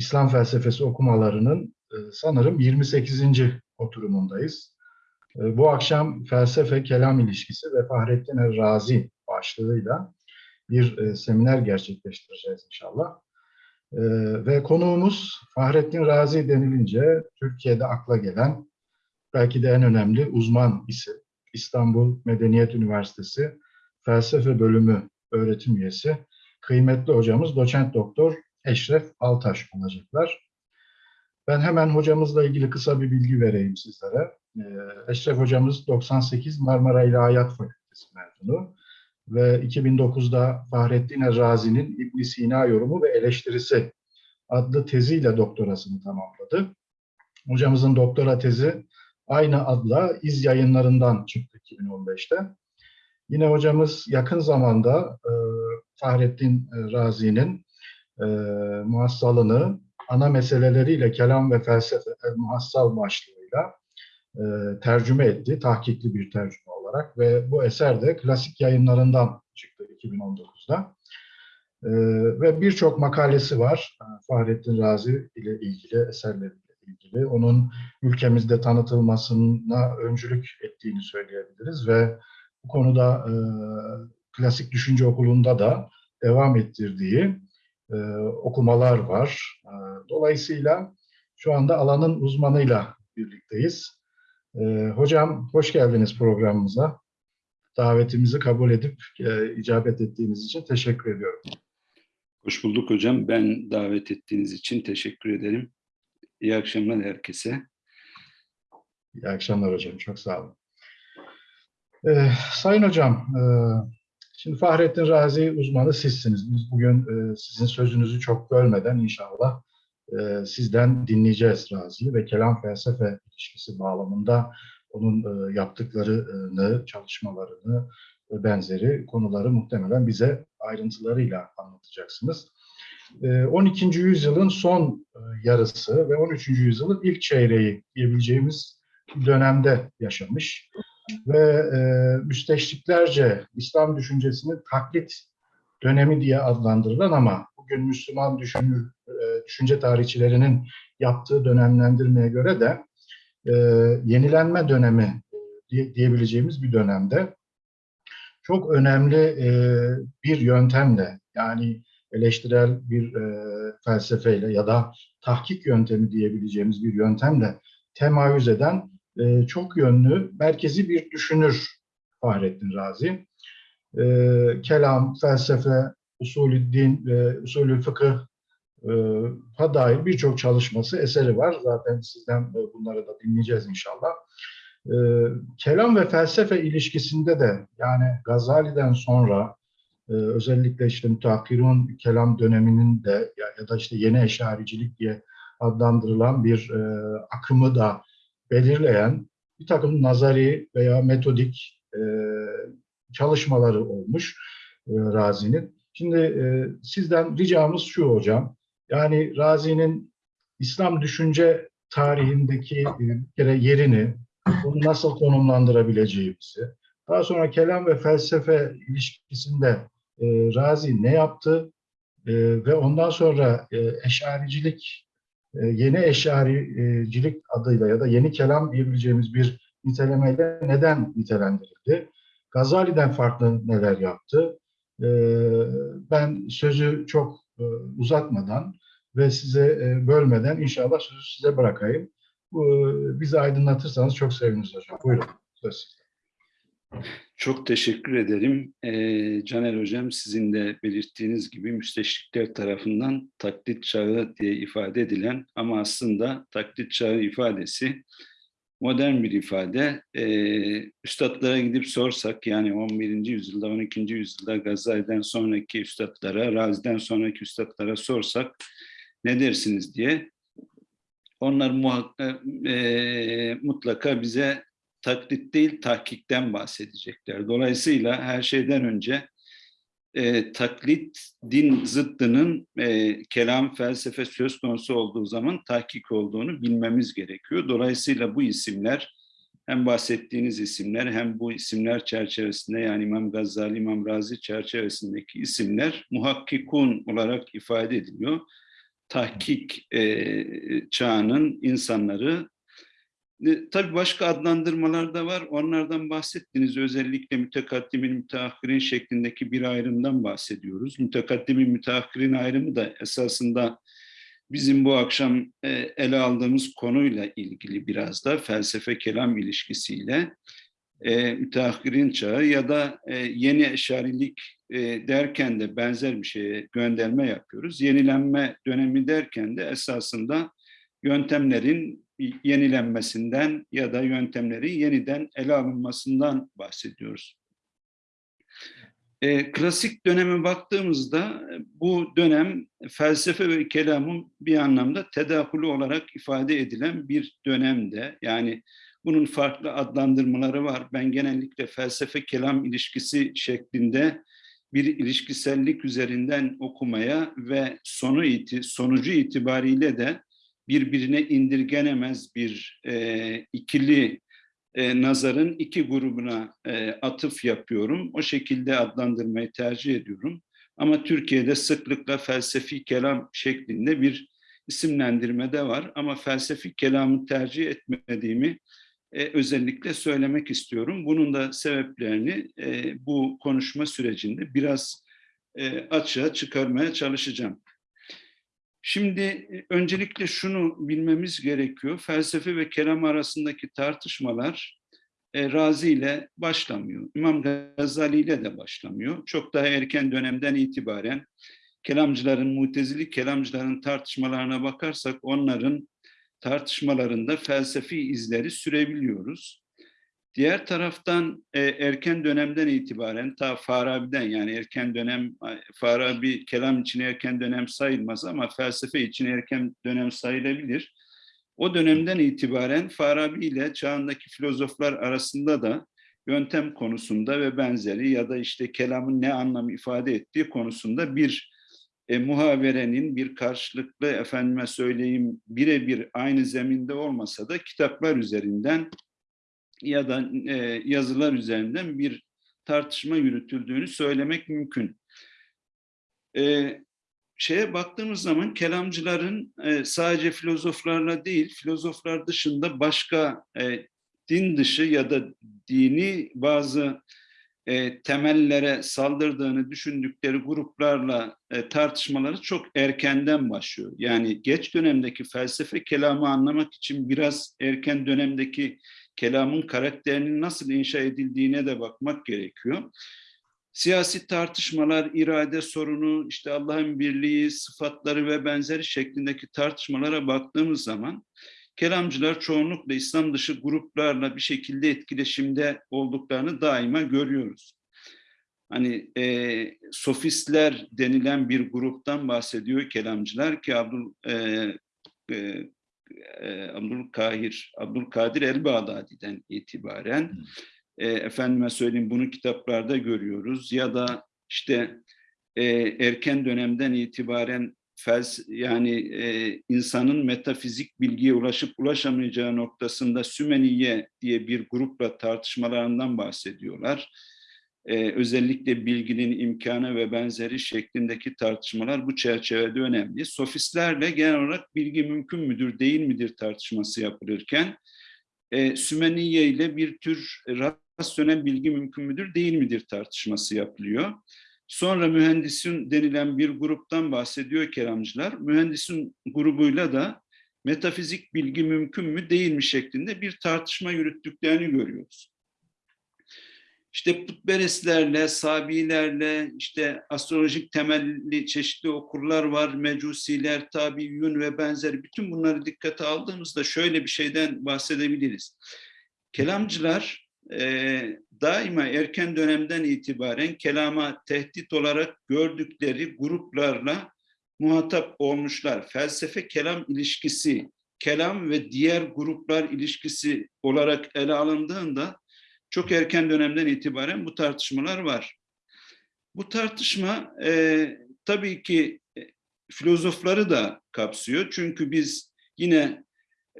İslam felsefesi okumalarının e, sanırım 28. oturumundayız. E, Bu akşam felsefe kelam ilişkisi ve Fahrettin Er Razi başlığıyla bir e, seminer gerçekleştireceğiz inşallah. Ve konuğumuz Fahrettin Razi denilince Türkiye'de akla gelen belki de en önemli uzman isim. İstanbul Medeniyet Üniversitesi Felsefe Bölümü öğretim üyesi kıymetli hocamız doçent doktor Eşref Altaş olacaklar. Ben hemen hocamızla ilgili kısa bir bilgi vereyim sizlere. Ee, Eşref hocamız 98 Marmara İlahiyat Fakültesi mezunu ve 2009'da Fahrettin Errazi'nin İbn Sina yorumu ve eleştirisi adlı teziyle doktorasını tamamladı. Hocamızın doktora tezi aynı adla İz yayınlarından çıktı 2015'te. Yine hocamız yakın zamanda e, Fahrettin Razi'nin e, muhassalını ana meseleleriyle kelam ve felsefe el muhassal başlığıyla e, tercüme etti, tahkikli bir tercüme olarak ve bu eser de klasik yayınlarından çıktı 2019'da. E, ve birçok makalesi var e, Fahrettin Razi ile ilgili, eserleriyle ilgili. Onun ülkemizde tanıtılmasına öncülük ettiğini söyleyebiliriz ve bu konuda e, klasik düşünce okulunda da devam ettirdiği e, okumalar var. E, dolayısıyla şu anda alanın uzmanıyla birlikteyiz. E, hocam hoş geldiniz programımıza. Davetimizi kabul edip e, icabet ettiğiniz için teşekkür ediyorum. Hoş bulduk hocam. Ben davet ettiğiniz için teşekkür ederim. İyi akşamlar herkese. İyi akşamlar hocam. Çok sağ olun. Ee, sayın hocam, e, şimdi Fahrettin Razi uzmanı sizsiniz. Biz bugün e, sizin sözünüzü çok bölmeden inşallah e, sizden dinleyeceğiz Razi'yi ve kelam felsefe ilişkisi bağlamında onun e, yaptıklarını, çalışmalarını ve benzeri konuları muhtemelen bize ayrıntılarıyla anlatacaksınız. E, 12. yüzyılın son e, yarısı ve 13. yüzyılın ilk çeyreği diyebileceğimiz dönemde yaşamış ve e, müsteşriklerce İslam düşüncesinin taklit dönemi diye adlandırılan ama bugün Müslüman düşünür, e, düşünce tarihçilerinin yaptığı dönemlendirmeye göre de e, yenilenme dönemi diye, diyebileceğimiz bir dönemde çok önemli e, bir yöntemle yani eleştirel bir e, felsefeyle ya da tahkik yöntemi diyebileceğimiz bir yöntemle temayüz eden e, çok yönlü, merkezi bir düşünür Fahrettin Razi. E, kelam, felsefe, usulü din ve usulü fıkıh e, ha dair birçok çalışması, eseri var. Zaten sizden bunları da dinleyeceğiz inşallah. E, kelam ve felsefe ilişkisinde de yani Gazali'den sonra e, özellikle işte müteakkirun kelam döneminin de ya, ya da işte yeni eşaricilik diye adlandırılan bir e, akımı da belirleyen bir takım nazari veya metodik e, çalışmaları olmuş e, Razi'nin. Şimdi e, sizden ricamız şu hocam, yani Razi'nin İslam düşünce tarihindeki e, bir kere yerini, bunu nasıl konumlandırabileceğimizi, daha sonra kelam ve felsefe ilişkisinde e, Razi ne yaptı e, ve ondan sonra e, eşaricilik yeni eşaricilik adıyla ya da yeni kelam diyebileceğimiz bir nitelemeyle neden nitelendirildi? Gazali'den farklı neler yaptı? E, ben sözü çok e, uzatmadan ve size bölmeden inşallah sözü size bırakayım. Bizi aydınlatırsanız çok seviniriz hocam. Buyurun. Söz. Çok teşekkür ederim. Caner Hocam sizin de belirttiğiniz gibi müsteşrikler tarafından taklit çağı diye ifade edilen ama aslında taklit çağı ifadesi modern bir ifade. Ee, üstadlara gidip sorsak yani 11. yüzyılda 12. yüzyılda Gazali'den sonraki üstadlara, Razi'den sonraki üstadlara sorsak ne dersiniz diye onlar muhakkak, e, mutlaka bize taklit değil tahkikten bahsedecekler. Dolayısıyla her şeyden önce e, taklit din zıttının e, kelam felsefe söz konusu olduğu zaman tahkik olduğunu bilmemiz gerekiyor. Dolayısıyla bu isimler hem bahsettiğiniz isimler hem bu isimler çerçevesinde yani İmam Gazali, İmam Razi çerçevesindeki isimler muhakkikun olarak ifade ediliyor. tahkik e, çağının insanları. E, tabii başka adlandırmalar da var. Onlardan bahsettiniz. Özellikle mütekaddimin, müteahhirin şeklindeki bir ayrımdan bahsediyoruz. Mütekaddimin, müteahhirin ayrımı da esasında bizim bu akşam e, ele aldığımız konuyla ilgili biraz da felsefe kelam ilişkisiyle e, müteahhirin çağı ya da e, yeni eşarilik derken de benzer bir şeye gönderme yapıyoruz. Yenilenme dönemi derken de esasında yöntemlerin yenilenmesinden ya da yöntemlerin yeniden ele alınmasından bahsediyoruz. E, klasik döneme baktığımızda bu dönem felsefe ve kelamın bir anlamda tedahülü olarak ifade edilen bir dönemde. Yani bunun farklı adlandırmaları var. Ben genellikle felsefe kelam ilişkisi şeklinde bir ilişkisellik üzerinden okumaya ve sonu iti, sonucu itibariyle de birbirine indirgenemez bir e, ikili e, nazarın iki grubuna e, atıf yapıyorum. O şekilde adlandırmayı tercih ediyorum. Ama Türkiye'de sıklıkla felsefi kelam şeklinde bir isimlendirme de var. Ama felsefi kelamı tercih etmediğimi e, özellikle söylemek istiyorum. Bunun da sebeplerini e, bu konuşma sürecinde biraz e, açığa çıkarmaya çalışacağım. Şimdi e, öncelikle şunu bilmemiz gerekiyor. Felsefe ve kelam arasındaki tartışmalar e, Razi ile başlamıyor. İmam Gazali ile de başlamıyor. Çok daha erken dönemden itibaren kelamcıların, mutezili kelamcıların tartışmalarına bakarsak onların tartışmalarında felsefi izleri sürebiliyoruz. Diğer taraftan e, erken dönemden itibaren ta Farabi'den yani erken dönem Farabi kelam için erken dönem sayılmaz ama felsefe için erken dönem sayılabilir. O dönemden itibaren Farabi ile çağındaki filozoflar arasında da yöntem konusunda ve benzeri ya da işte kelamın ne anlam ifade ettiği konusunda bir e, muhaverenin bir karşılıklı efendime söyleyeyim birebir aynı zeminde olmasa da kitaplar üzerinden ya da e, yazılar üzerinden bir tartışma yürütüldüğünü söylemek mümkün. E, şeye baktığımız zaman kelamcıların e, sadece filozoflarla değil, filozoflar dışında başka e, din dışı ya da dini bazı e, temellere saldırdığını düşündükleri gruplarla e, tartışmaları çok erkenden başlıyor. Yani geç dönemdeki felsefe kelamı anlamak için biraz erken dönemdeki kelamın karakterinin nasıl inşa edildiğine de bakmak gerekiyor. Siyasi tartışmalar, irade sorunu, işte Allah'ın birliği, sıfatları ve benzeri şeklindeki tartışmalara baktığımız zaman kelamcılar çoğunlukla İslam dışı gruplarla bir şekilde etkileşimde olduklarını daima görüyoruz. Hani e, sofistler denilen bir gruptan bahsediyor kelamcılar ki Abdül e, e, e, Abdülkahir, Abdülkadir el-Bağdadi'den itibaren e, efendime söyleyeyim bunu kitaplarda görüyoruz ya da işte e, erken dönemden itibaren fels yani e, insanın metafizik bilgiye ulaşıp ulaşamayacağı noktasında Sümeniye diye bir grupla tartışmalarından bahsediyorlar. Ee, özellikle bilginin imkanı ve benzeri şeklindeki tartışmalar bu çerçevede önemli. Sofistlerle genel olarak bilgi mümkün müdür, değil midir tartışması yapılırken e, Sümeniye ile bir tür rasyonel bilgi mümkün müdür, değil midir tartışması yapılıyor. Sonra mühendisin denilen bir gruptan bahsediyor kelamcılar. Mühendisin grubuyla da metafizik bilgi mümkün mü değil mi şeklinde bir tartışma yürüttüklerini görüyoruz. İşte putperestlerle, sabilerle, işte astrolojik temelli çeşitli okurlar var, mecusiler, tabiyyun ve benzeri. Bütün bunları dikkate aldığımızda şöyle bir şeyden bahsedebiliriz. Kelamcılar e, daima erken dönemden itibaren kelama tehdit olarak gördükleri gruplarla muhatap olmuşlar. Felsefe kelam ilişkisi, kelam ve diğer gruplar ilişkisi olarak ele alındığında çok erken dönemden itibaren bu tartışmalar var. Bu tartışma e, tabii ki e, filozofları da kapsıyor. Çünkü biz yine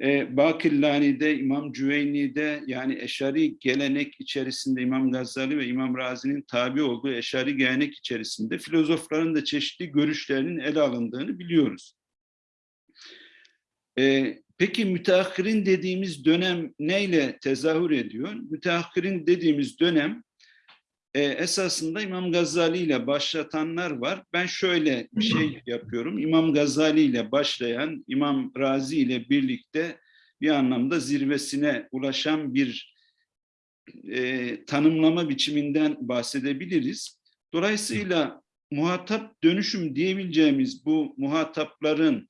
e, Bakillani'de, İmam Cüveyni'de yani Eşari gelenek içerisinde İmam Gazali ve İmam Razi'nin tabi olduğu Eşari gelenek içerisinde filozofların da çeşitli görüşlerinin ele alındığını biliyoruz. E, peki müteahhirin dediğimiz dönem neyle tezahür ediyor? Müteahhirin dediğimiz dönem e, esasında İmam Gazali ile başlatanlar var. Ben şöyle bir şey yapıyorum. İmam Gazali ile başlayan, İmam Razi ile birlikte bir anlamda zirvesine ulaşan bir e, tanımlama biçiminden bahsedebiliriz. Dolayısıyla muhatap dönüşüm diyebileceğimiz bu muhatapların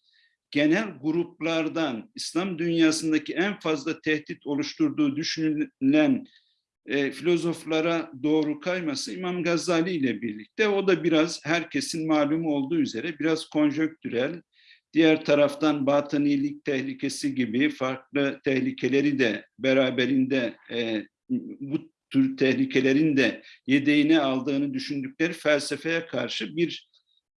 genel gruplardan İslam dünyasındaki en fazla tehdit oluşturduğu düşünülen e, filozoflara doğru kayması İmam Gazali ile birlikte. O da biraz herkesin malumu olduğu üzere biraz konjöktürel, diğer taraftan batınilik tehlikesi gibi farklı tehlikeleri de beraberinde e, bu tür tehlikelerin de yedeğine aldığını düşündükleri felsefeye karşı bir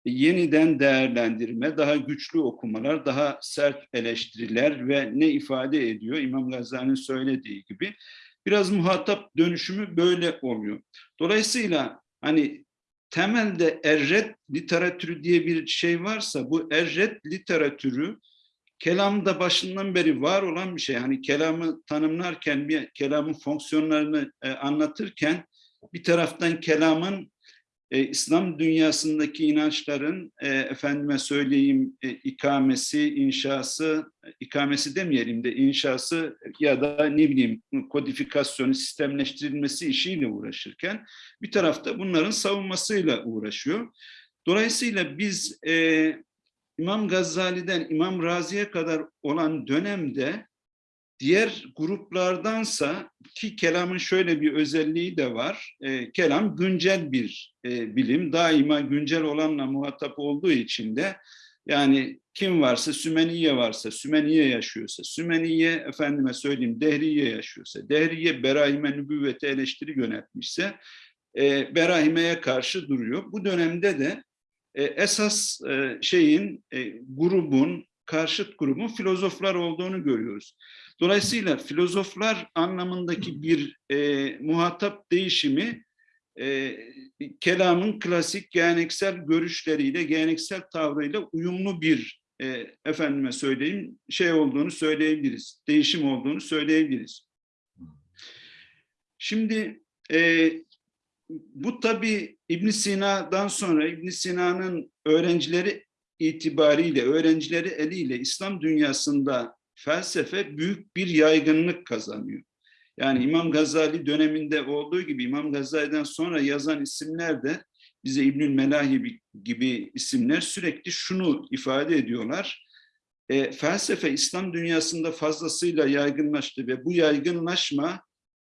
yeniden değerlendirme, daha güçlü okumalar, daha sert eleştiriler ve ne ifade ediyor İmam Gazali'nin söylediği gibi biraz muhatap dönüşümü böyle oluyor. Dolayısıyla hani temelde erret literatürü diye bir şey varsa bu erret literatürü kelamda başından beri var olan bir şey. Hani kelamı tanımlarken, bir kelamın fonksiyonlarını e, anlatırken bir taraftan kelamın e, İslam dünyasındaki inançların e, efendime söyleyeyim e, ikamesi, inşası, ikamesi demeyelim de inşası ya da ne bileyim kodifikasyonu, sistemleştirilmesi işiyle uğraşırken bir tarafta bunların savunmasıyla uğraşıyor. Dolayısıyla biz e, İmam Gazali'den İmam Razi'ye kadar olan dönemde diğer gruplardansa ki kelamın şöyle bir özelliği de var. E, kelam güncel bir e, bilim. Daima güncel olanla muhatap olduğu için de yani kim varsa Sümeniye varsa, Sümeniye yaşıyorsa, Sümeniye efendime söyleyeyim Dehriye yaşıyorsa, Dehriye Berahime nübüvvete eleştiri yönetmişse e, Berahime'ye karşı duruyor. Bu dönemde de e, esas e, şeyin, e, grubun, karşıt grubun filozoflar olduğunu görüyoruz. Dolayısıyla filozoflar anlamındaki bir e, muhatap değişimi e, kelamın klasik geleneksel görüşleriyle, geleneksel tavrıyla uyumlu bir e, efendime söyleyeyim şey olduğunu söyleyebiliriz. Değişim olduğunu söyleyebiliriz. Şimdi e, bu tabi İbn Sina'dan sonra İbn Sina'nın öğrencileri itibariyle, öğrencileri eliyle İslam dünyasında felsefe büyük bir yaygınlık kazanıyor. Yani İmam Gazali döneminde olduğu gibi İmam Gazali'den sonra yazan isimler de bize İbnül Melahi gibi isimler sürekli şunu ifade ediyorlar. E, felsefe İslam dünyasında fazlasıyla yaygınlaştı ve bu yaygınlaşma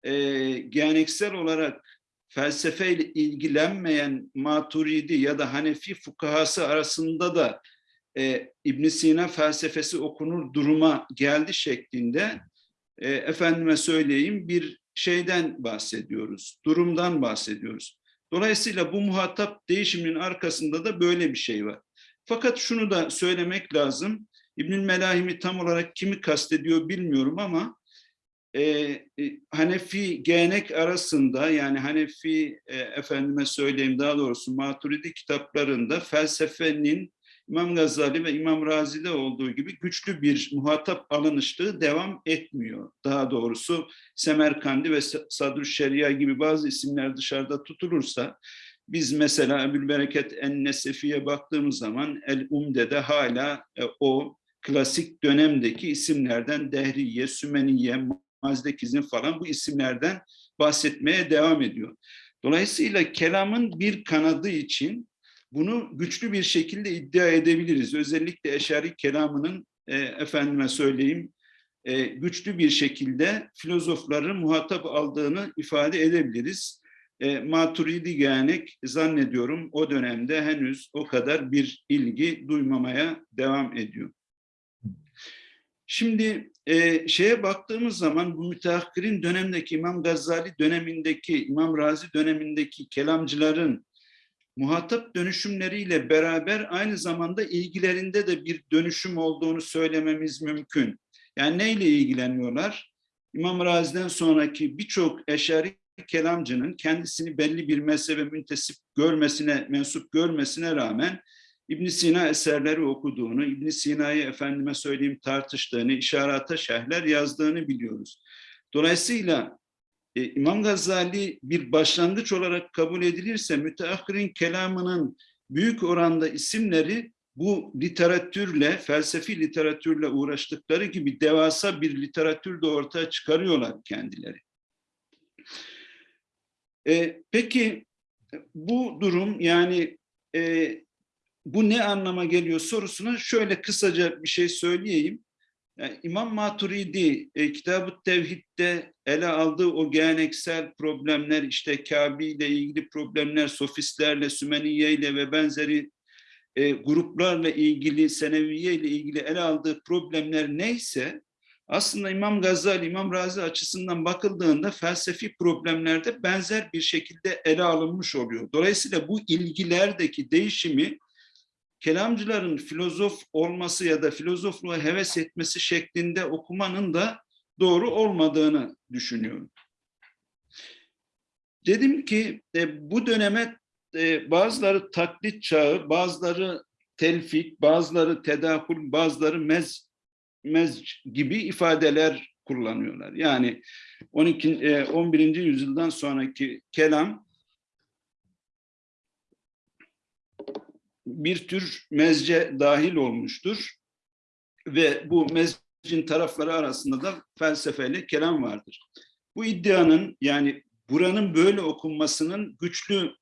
e, geleneksel olarak felsefeyle ilgilenmeyen Maturidi ya da Hanefi fukahası arasında da e, ibn Sina felsefesi okunur duruma geldi şeklinde e, efendime söyleyeyim bir şeyden bahsediyoruz, durumdan bahsediyoruz. Dolayısıyla bu muhatap değişiminin arkasında da böyle bir şey var. Fakat şunu da söylemek lazım. İbnül Melahim'i tam olarak kimi kastediyor bilmiyorum ama e, e, Hanefi gelenek arasında yani Hanefi e, efendime söyleyeyim daha doğrusu Maturidi kitaplarında felsefenin İmam Gazali ve İmam Razi'de olduğu gibi güçlü bir muhatap alınışlığı devam etmiyor. Daha doğrusu Semerkandi ve Sadr Şeria gibi bazı isimler dışarıda tutulursa biz mesela Ebu'l Bereket En-Nesefi'ye baktığımız zaman El-Umde'de hala e, o klasik dönemdeki isimlerden Dehriye, Sümeniye, Mazdekizm falan bu isimlerden bahsetmeye devam ediyor. Dolayısıyla kelamın bir kanadı için bunu güçlü bir şekilde iddia edebiliriz. Özellikle Eşari kelamının e, efendime söyleyeyim e, güçlü bir şekilde filozofların muhatap aldığını ifade edebiliriz. E, Maturidi gelenek zannediyorum o dönemde henüz o kadar bir ilgi duymamaya devam ediyor. Şimdi e, şeye baktığımız zaman bu müteahhirin dönemdeki İmam Gazali dönemindeki, İmam Razi dönemindeki kelamcıların muhatap dönüşümleriyle beraber aynı zamanda ilgilerinde de bir dönüşüm olduğunu söylememiz mümkün. Yani neyle ilgileniyorlar? İmam Razi'den sonraki birçok eşari kelamcının kendisini belli bir mezhebe müntesip görmesine, mensup görmesine rağmen İbn Sina eserleri okuduğunu, İbn Sina'yı efendime söyleyeyim tartıştığını, işarata şerhler yazdığını biliyoruz. Dolayısıyla e, İmam Gazali bir başlangıç olarak kabul edilirse müteahhirin kelamının büyük oranda isimleri bu literatürle, felsefi literatürle uğraştıkları gibi devasa bir literatür de ortaya çıkarıyorlar kendileri. E, peki bu durum yani e, bu ne anlama geliyor sorusuna şöyle kısaca bir şey söyleyeyim. Yani İmam Maturidi e, Kitab-ı Tevhid'de ele aldığı o geleneksel problemler işte Kabe ile ilgili problemler, sofistlerle, Sümeniye ile ve benzeri e, gruplarla ilgili, Seneviye ile ilgili ele aldığı problemler neyse aslında İmam Gazali, İmam Razi açısından bakıldığında felsefi problemlerde benzer bir şekilde ele alınmış oluyor. Dolayısıyla bu ilgilerdeki değişimi kelamcıların filozof olması ya da filozofluğa heves etmesi şeklinde okumanın da doğru olmadığını düşünüyorum. Dedim ki e, bu döneme e, bazıları taklit çağı, bazıları telfik, bazıları tedahül, bazıları mez, mez gibi ifadeler kullanıyorlar. Yani 12, e, 11. yüzyıldan sonraki kelam bir tür mezce dahil olmuştur. Ve bu mezcin tarafları arasında da felsefeyle kelam vardır. Bu iddianın yani buranın böyle okunmasının güçlü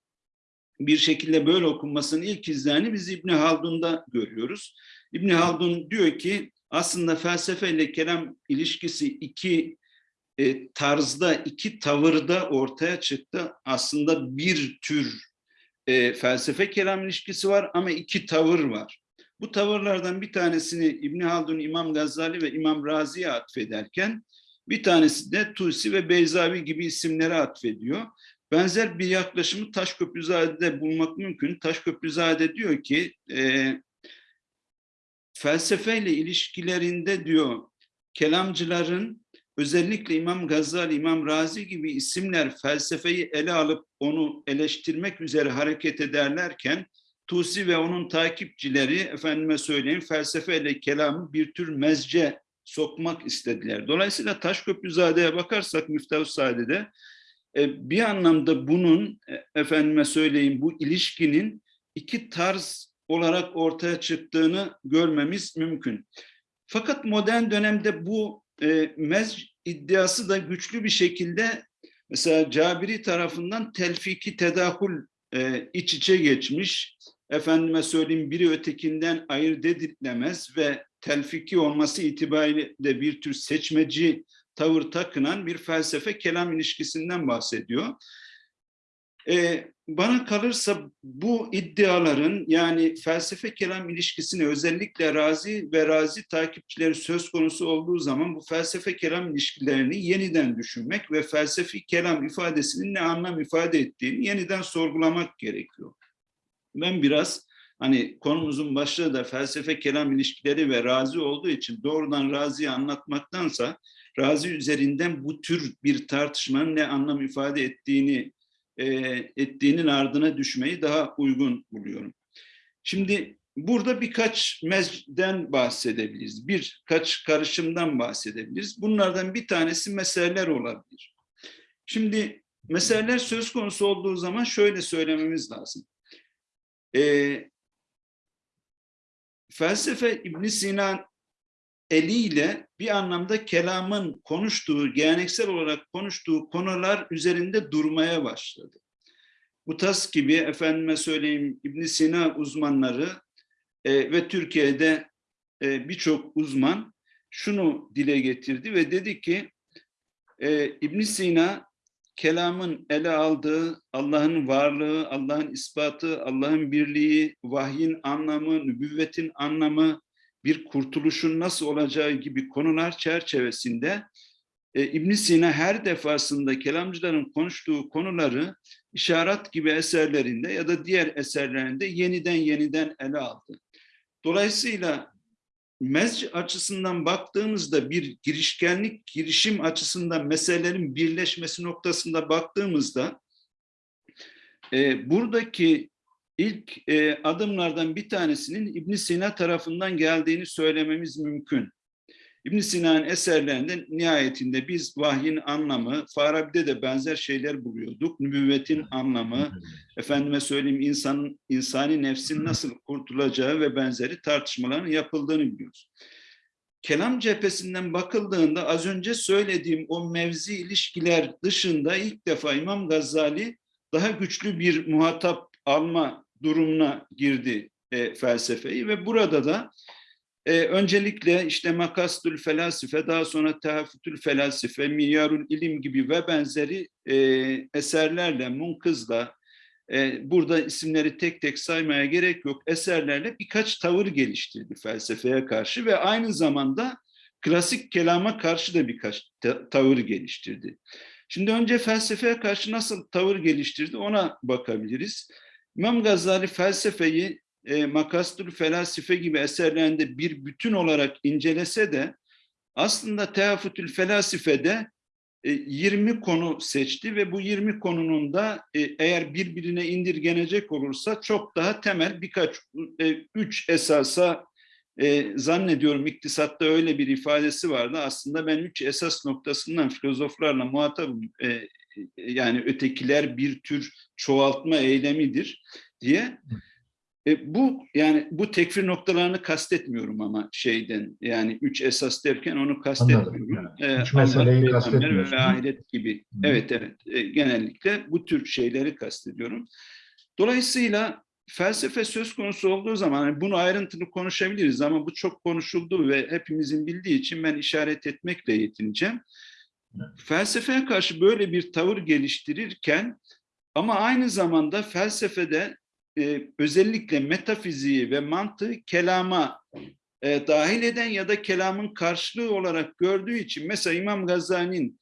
bir şekilde böyle okunmasının ilk izlerini biz İbni Haldun'da görüyoruz. İbni Haldun diyor ki aslında felsefe ile kelam ilişkisi iki e, tarzda, iki tavırda ortaya çıktı. Aslında bir tür e, felsefe kelam ilişkisi var ama iki tavır var. Bu tavırlardan bir tanesini İbni Haldun, İmam Gazali ve İmam Razi'ye atfederken bir tanesi de Tusi ve Beyzavi gibi isimlere atfediyor. Benzer bir yaklaşımı Taşköprüzade'de bulmak mümkün. Taşköprüzade diyor ki e, felsefeyle ilişkilerinde diyor kelamcıların özellikle İmam Gazali, İmam Razi gibi isimler felsefeyi ele alıp onu eleştirmek üzere hareket ederlerken Tusi ve onun takipçileri efendime söyleyeyim felsefeyle kelamı bir tür mezce sokmak istediler. Dolayısıyla Taşköprüzade'ye bakarsak Miftah-ı Saade'de e, bir anlamda bunun e, efendime söyleyeyim bu ilişkinin iki tarz olarak ortaya çıktığını görmemiz mümkün. Fakat modern dönemde bu e, mez iddiası da güçlü bir şekilde mesela Cabiri tarafından telfiki tedahül e, iç içe geçmiş. Efendime söyleyeyim biri ötekinden ayırt edilemez ve telfiki olması itibariyle bir tür seçmeci tavır takınan bir felsefe kelam ilişkisinden bahsediyor. Ee, bana kalırsa bu iddiaların yani felsefe kelam ilişkisini özellikle Razi ve Razi takipçileri söz konusu olduğu zaman bu felsefe kelam ilişkilerini yeniden düşünmek ve felsefi kelam ifadesinin ne anlam ifade ettiğini yeniden sorgulamak gerekiyor. Ben biraz hani konumuzun başlığı da felsefe kelam ilişkileri ve Razi olduğu için doğrudan Razi'yi anlatmaktansa Razi üzerinden bu tür bir tartışmanın ne anlam ifade ettiğini e, ettiğinin ardına düşmeyi daha uygun buluyorum. Şimdi burada birkaç mezden bahsedebiliriz. Birkaç karışımdan bahsedebiliriz. Bunlardan bir tanesi meseleler olabilir. Şimdi meseleler söz konusu olduğu zaman şöyle söylememiz lazım. E, felsefe İbn Sina eliyle bir anlamda kelamın konuştuğu, geleneksel olarak konuştuğu konular üzerinde durmaya başladı. Bu tas gibi efendime söyleyeyim İbn Sina uzmanları e, ve Türkiye'de e, birçok uzman şunu dile getirdi ve dedi ki e, İbn Sina kelamın ele aldığı Allah'ın varlığı, Allah'ın ispatı, Allah'ın birliği, vahyin anlamı, nübüvvetin anlamı, bir kurtuluşun nasıl olacağı gibi konular çerçevesinde e, ibn Sina her defasında kelamcıların konuştuğu konuları işaret gibi eserlerinde ya da diğer eserlerinde yeniden yeniden ele aldı. Dolayısıyla mezc açısından baktığımızda bir girişkenlik, girişim açısından meselelerin birleşmesi noktasında baktığımızda e, buradaki ilk e, adımlardan bir tanesinin İbn Sina tarafından geldiğini söylememiz mümkün. İbn Sina'nın eserlerinde nihayetinde biz vahyin anlamı, Farabi'de de benzer şeyler buluyorduk. Nübüvvetin anlamı, efendime söyleyeyim insanın insani nefsin nasıl kurtulacağı ve benzeri tartışmaların yapıldığını biliyoruz. Kelam cephesinden bakıldığında az önce söylediğim o mevzi ilişkiler dışında ilk defa İmam Gazali daha güçlü bir muhatap alma durumuna girdi e, felsefeyi ve burada da e, öncelikle işte Makastül Felasife, daha sonra Tehafütül Felasife, Miyyarul İlim gibi ve benzeri e, eserlerle, Munkız'la, e, burada isimleri tek tek saymaya gerek yok, eserlerle birkaç tavır geliştirdi felsefeye karşı ve aynı zamanda klasik kelama karşı da birkaç ta- tavır geliştirdi. Şimdi önce felsefeye karşı nasıl tavır geliştirdi ona bakabiliriz. İmam Gazali felsefeyi e, Makastur Felasife gibi eserlerinde bir bütün olarak incelese de aslında Teafütül Felasife'de e, 20 konu seçti ve bu 20 konunun da e, eğer birbirine indirgenecek olursa çok daha temel birkaç, e, üç esasa e, zannediyorum iktisatta öyle bir ifadesi vardı. Aslında ben üç esas noktasından filozoflarla muhatabım. E, yani ötekiler bir tür çoğaltma eylemidir diye. E, bu yani bu tekfir noktalarını kastetmiyorum ama şeyden yani üç esas derken onu kastetmiyorum. E, Üç meseleyi Allah, peygamber kastetmiyorsun. Ve ahiret gibi. Hı. Evet evet E, genellikle bu tür şeyleri kastediyorum. Dolayısıyla felsefe söz konusu olduğu zaman hani bunu ayrıntılı konuşabiliriz ama bu çok konuşuldu ve hepimizin bildiği için ben işaret etmekle yetineceğim. Felsefeye karşı böyle bir tavır geliştirirken ama aynı zamanda felsefede e, özellikle metafiziği ve mantığı kelama e, dahil eden ya da kelamın karşılığı olarak gördüğü için mesela İmam Gazali'nin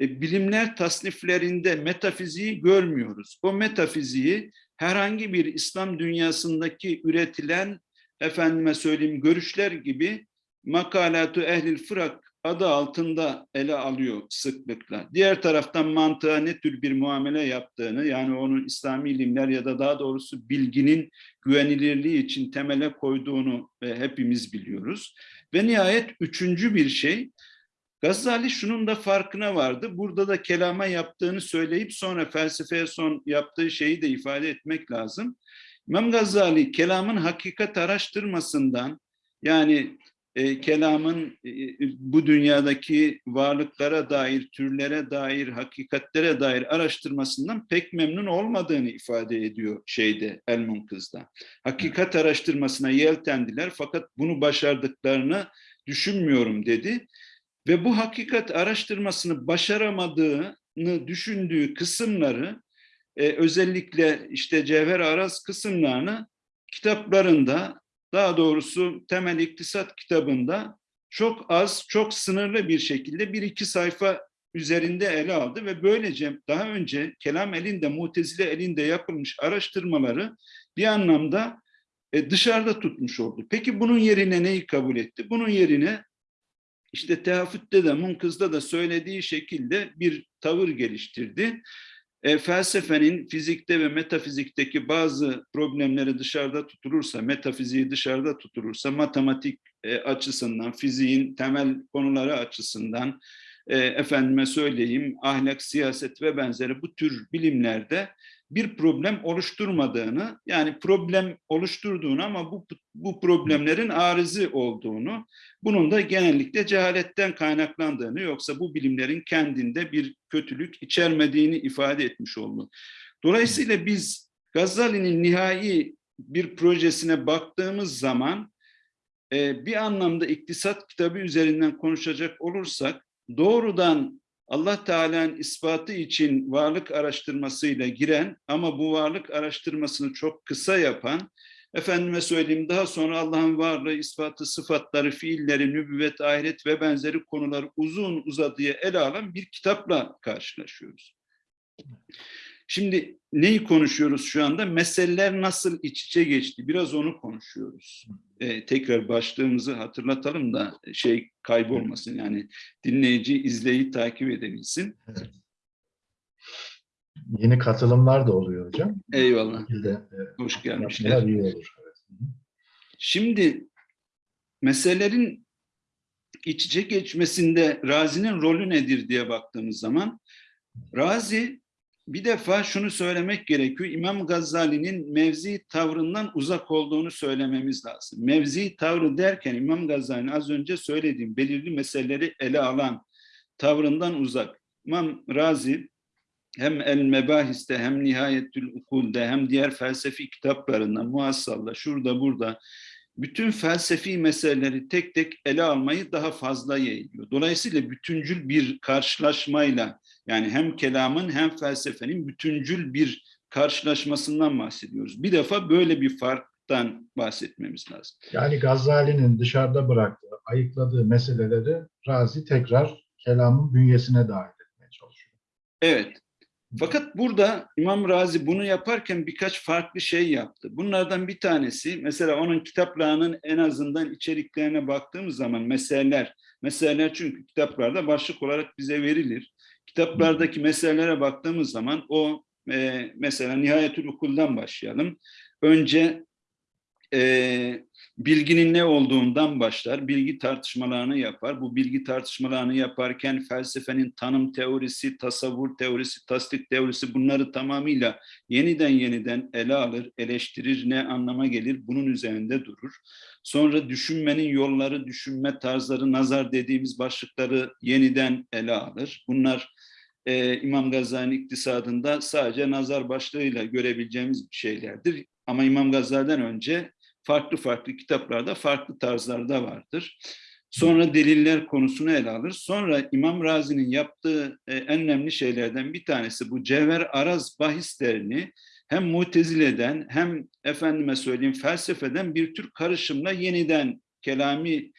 e, bilimler tasniflerinde metafiziği görmüyoruz. O metafiziği herhangi bir İslam dünyasındaki üretilen efendime söyleyeyim görüşler gibi makalatu ehlil fırak adı altında ele alıyor sıklıkla. Diğer taraftan mantığa ne tür bir muamele yaptığını yani onun İslami ilimler ya da daha doğrusu bilginin güvenilirliği için temele koyduğunu e, hepimiz biliyoruz. Ve nihayet üçüncü bir şey Gazali şunun da farkına vardı. Burada da kelama yaptığını söyleyip sonra felsefeye son yaptığı şeyi de ifade etmek lazım. İmam Gazali kelamın hakikat araştırmasından yani e, kelamın e, bu dünyadaki varlıklara dair, türlere dair, hakikatlere dair araştırmasından pek memnun olmadığını ifade ediyor şeyde El Munkız'da. Hakikat araştırmasına yeltendiler fakat bunu başardıklarını düşünmüyorum dedi. Ve bu hakikat araştırmasını başaramadığını düşündüğü kısımları e, özellikle işte Cevher Aras kısımlarını kitaplarında daha doğrusu temel iktisat kitabında çok az, çok sınırlı bir şekilde bir iki sayfa üzerinde ele aldı ve böylece daha önce kelam elinde, mutezile elinde yapılmış araştırmaları bir anlamda e, dışarıda tutmuş oldu. Peki bunun yerine neyi kabul etti? Bunun yerine işte tehafütte de munkızda da söylediği şekilde bir tavır geliştirdi. E, felsefenin fizikte ve metafizikteki bazı problemleri dışarıda tutulursa, metafiziği dışarıda tutulursa, matematik e, açısından, fiziğin temel konuları açısından, e, efendime söyleyeyim, ahlak, siyaset ve benzeri bu tür bilimlerde bir problem oluşturmadığını, yani problem oluşturduğunu ama bu, bu problemlerin arızi olduğunu, bunun da genellikle cehaletten kaynaklandığını yoksa bu bilimlerin kendinde bir kötülük içermediğini ifade etmiş oldu. Dolayısıyla biz Gazali'nin nihai bir projesine baktığımız zaman e, bir anlamda iktisat kitabı üzerinden konuşacak olursak doğrudan Allah Teala'nın ispatı için varlık araştırmasıyla giren ama bu varlık araştırmasını çok kısa yapan, efendime söyleyeyim daha sonra Allah'ın varlığı, ispatı, sıfatları, fiilleri, nübüvvet, ahiret ve benzeri konuları uzun uzadıya ele alan bir kitapla karşılaşıyoruz. Şimdi neyi konuşuyoruz şu anda? Meseleler nasıl iç içe geçti? Biraz onu konuşuyoruz. Ee, tekrar başlığımızı hatırlatalım da şey kaybolmasın. Yani dinleyici izleyi takip edebilsin. Yeni katılımlar da oluyor hocam. Eyvallah. Şekilde, e, Hoş gelmişler. iyi olur. Evet. Şimdi meselelerin iç içe geçmesinde Razi'nin rolü nedir diye baktığımız zaman Razi bir defa şunu söylemek gerekiyor. İmam Gazali'nin mevzi tavrından uzak olduğunu söylememiz lazım. Mevzi tavrı derken İmam Gazali'nin az önce söylediğim belirli meseleleri ele alan tavrından uzak. İmam Razi hem El Mebahiste hem Nihayetül Ukul'de hem diğer felsefi kitaplarında muhassalla şurada burada bütün felsefi meseleleri tek tek ele almayı daha fazla yeğliyor. Dolayısıyla bütüncül bir karşılaşmayla yani hem kelamın hem felsefenin bütüncül bir karşılaşmasından bahsediyoruz. Bir defa böyle bir farktan bahsetmemiz lazım. Yani Gazali'nin dışarıda bıraktığı, ayıkladığı meseleleri Razi tekrar kelamın bünyesine dahil etmeye çalışıyor. Evet. Fakat burada İmam Razi bunu yaparken birkaç farklı şey yaptı. Bunlardan bir tanesi mesela onun kitaplarının en azından içeriklerine baktığımız zaman meseleler, meseleler çünkü kitaplarda başlık olarak bize verilir. Kitaplardaki meselelere baktığımız zaman o e, mesela Nihayetül Ukul'dan başlayalım. Önce e, bilginin ne olduğundan başlar, bilgi tartışmalarını yapar. Bu bilgi tartışmalarını yaparken felsefenin tanım teorisi, tasavvur teorisi, tasdik teorisi bunları tamamıyla yeniden yeniden ele alır, eleştirir, ne anlama gelir bunun üzerinde durur. Sonra düşünmenin yolları, düşünme tarzları, nazar dediğimiz başlıkları yeniden ele alır. Bunlar e, İmam Gazali'nin iktisadında sadece nazar başlığıyla görebileceğimiz şeylerdir. Ama İmam Gazali'den önce farklı farklı kitaplarda farklı tarzlarda vardır. Sonra deliller konusunu ele alır. Sonra İmam Razi'nin yaptığı e, en önemli şeylerden bir tanesi bu cevher araz bahislerini hem mutezileden hem efendime söyleyeyim felsefeden bir tür karışımla yeniden kelami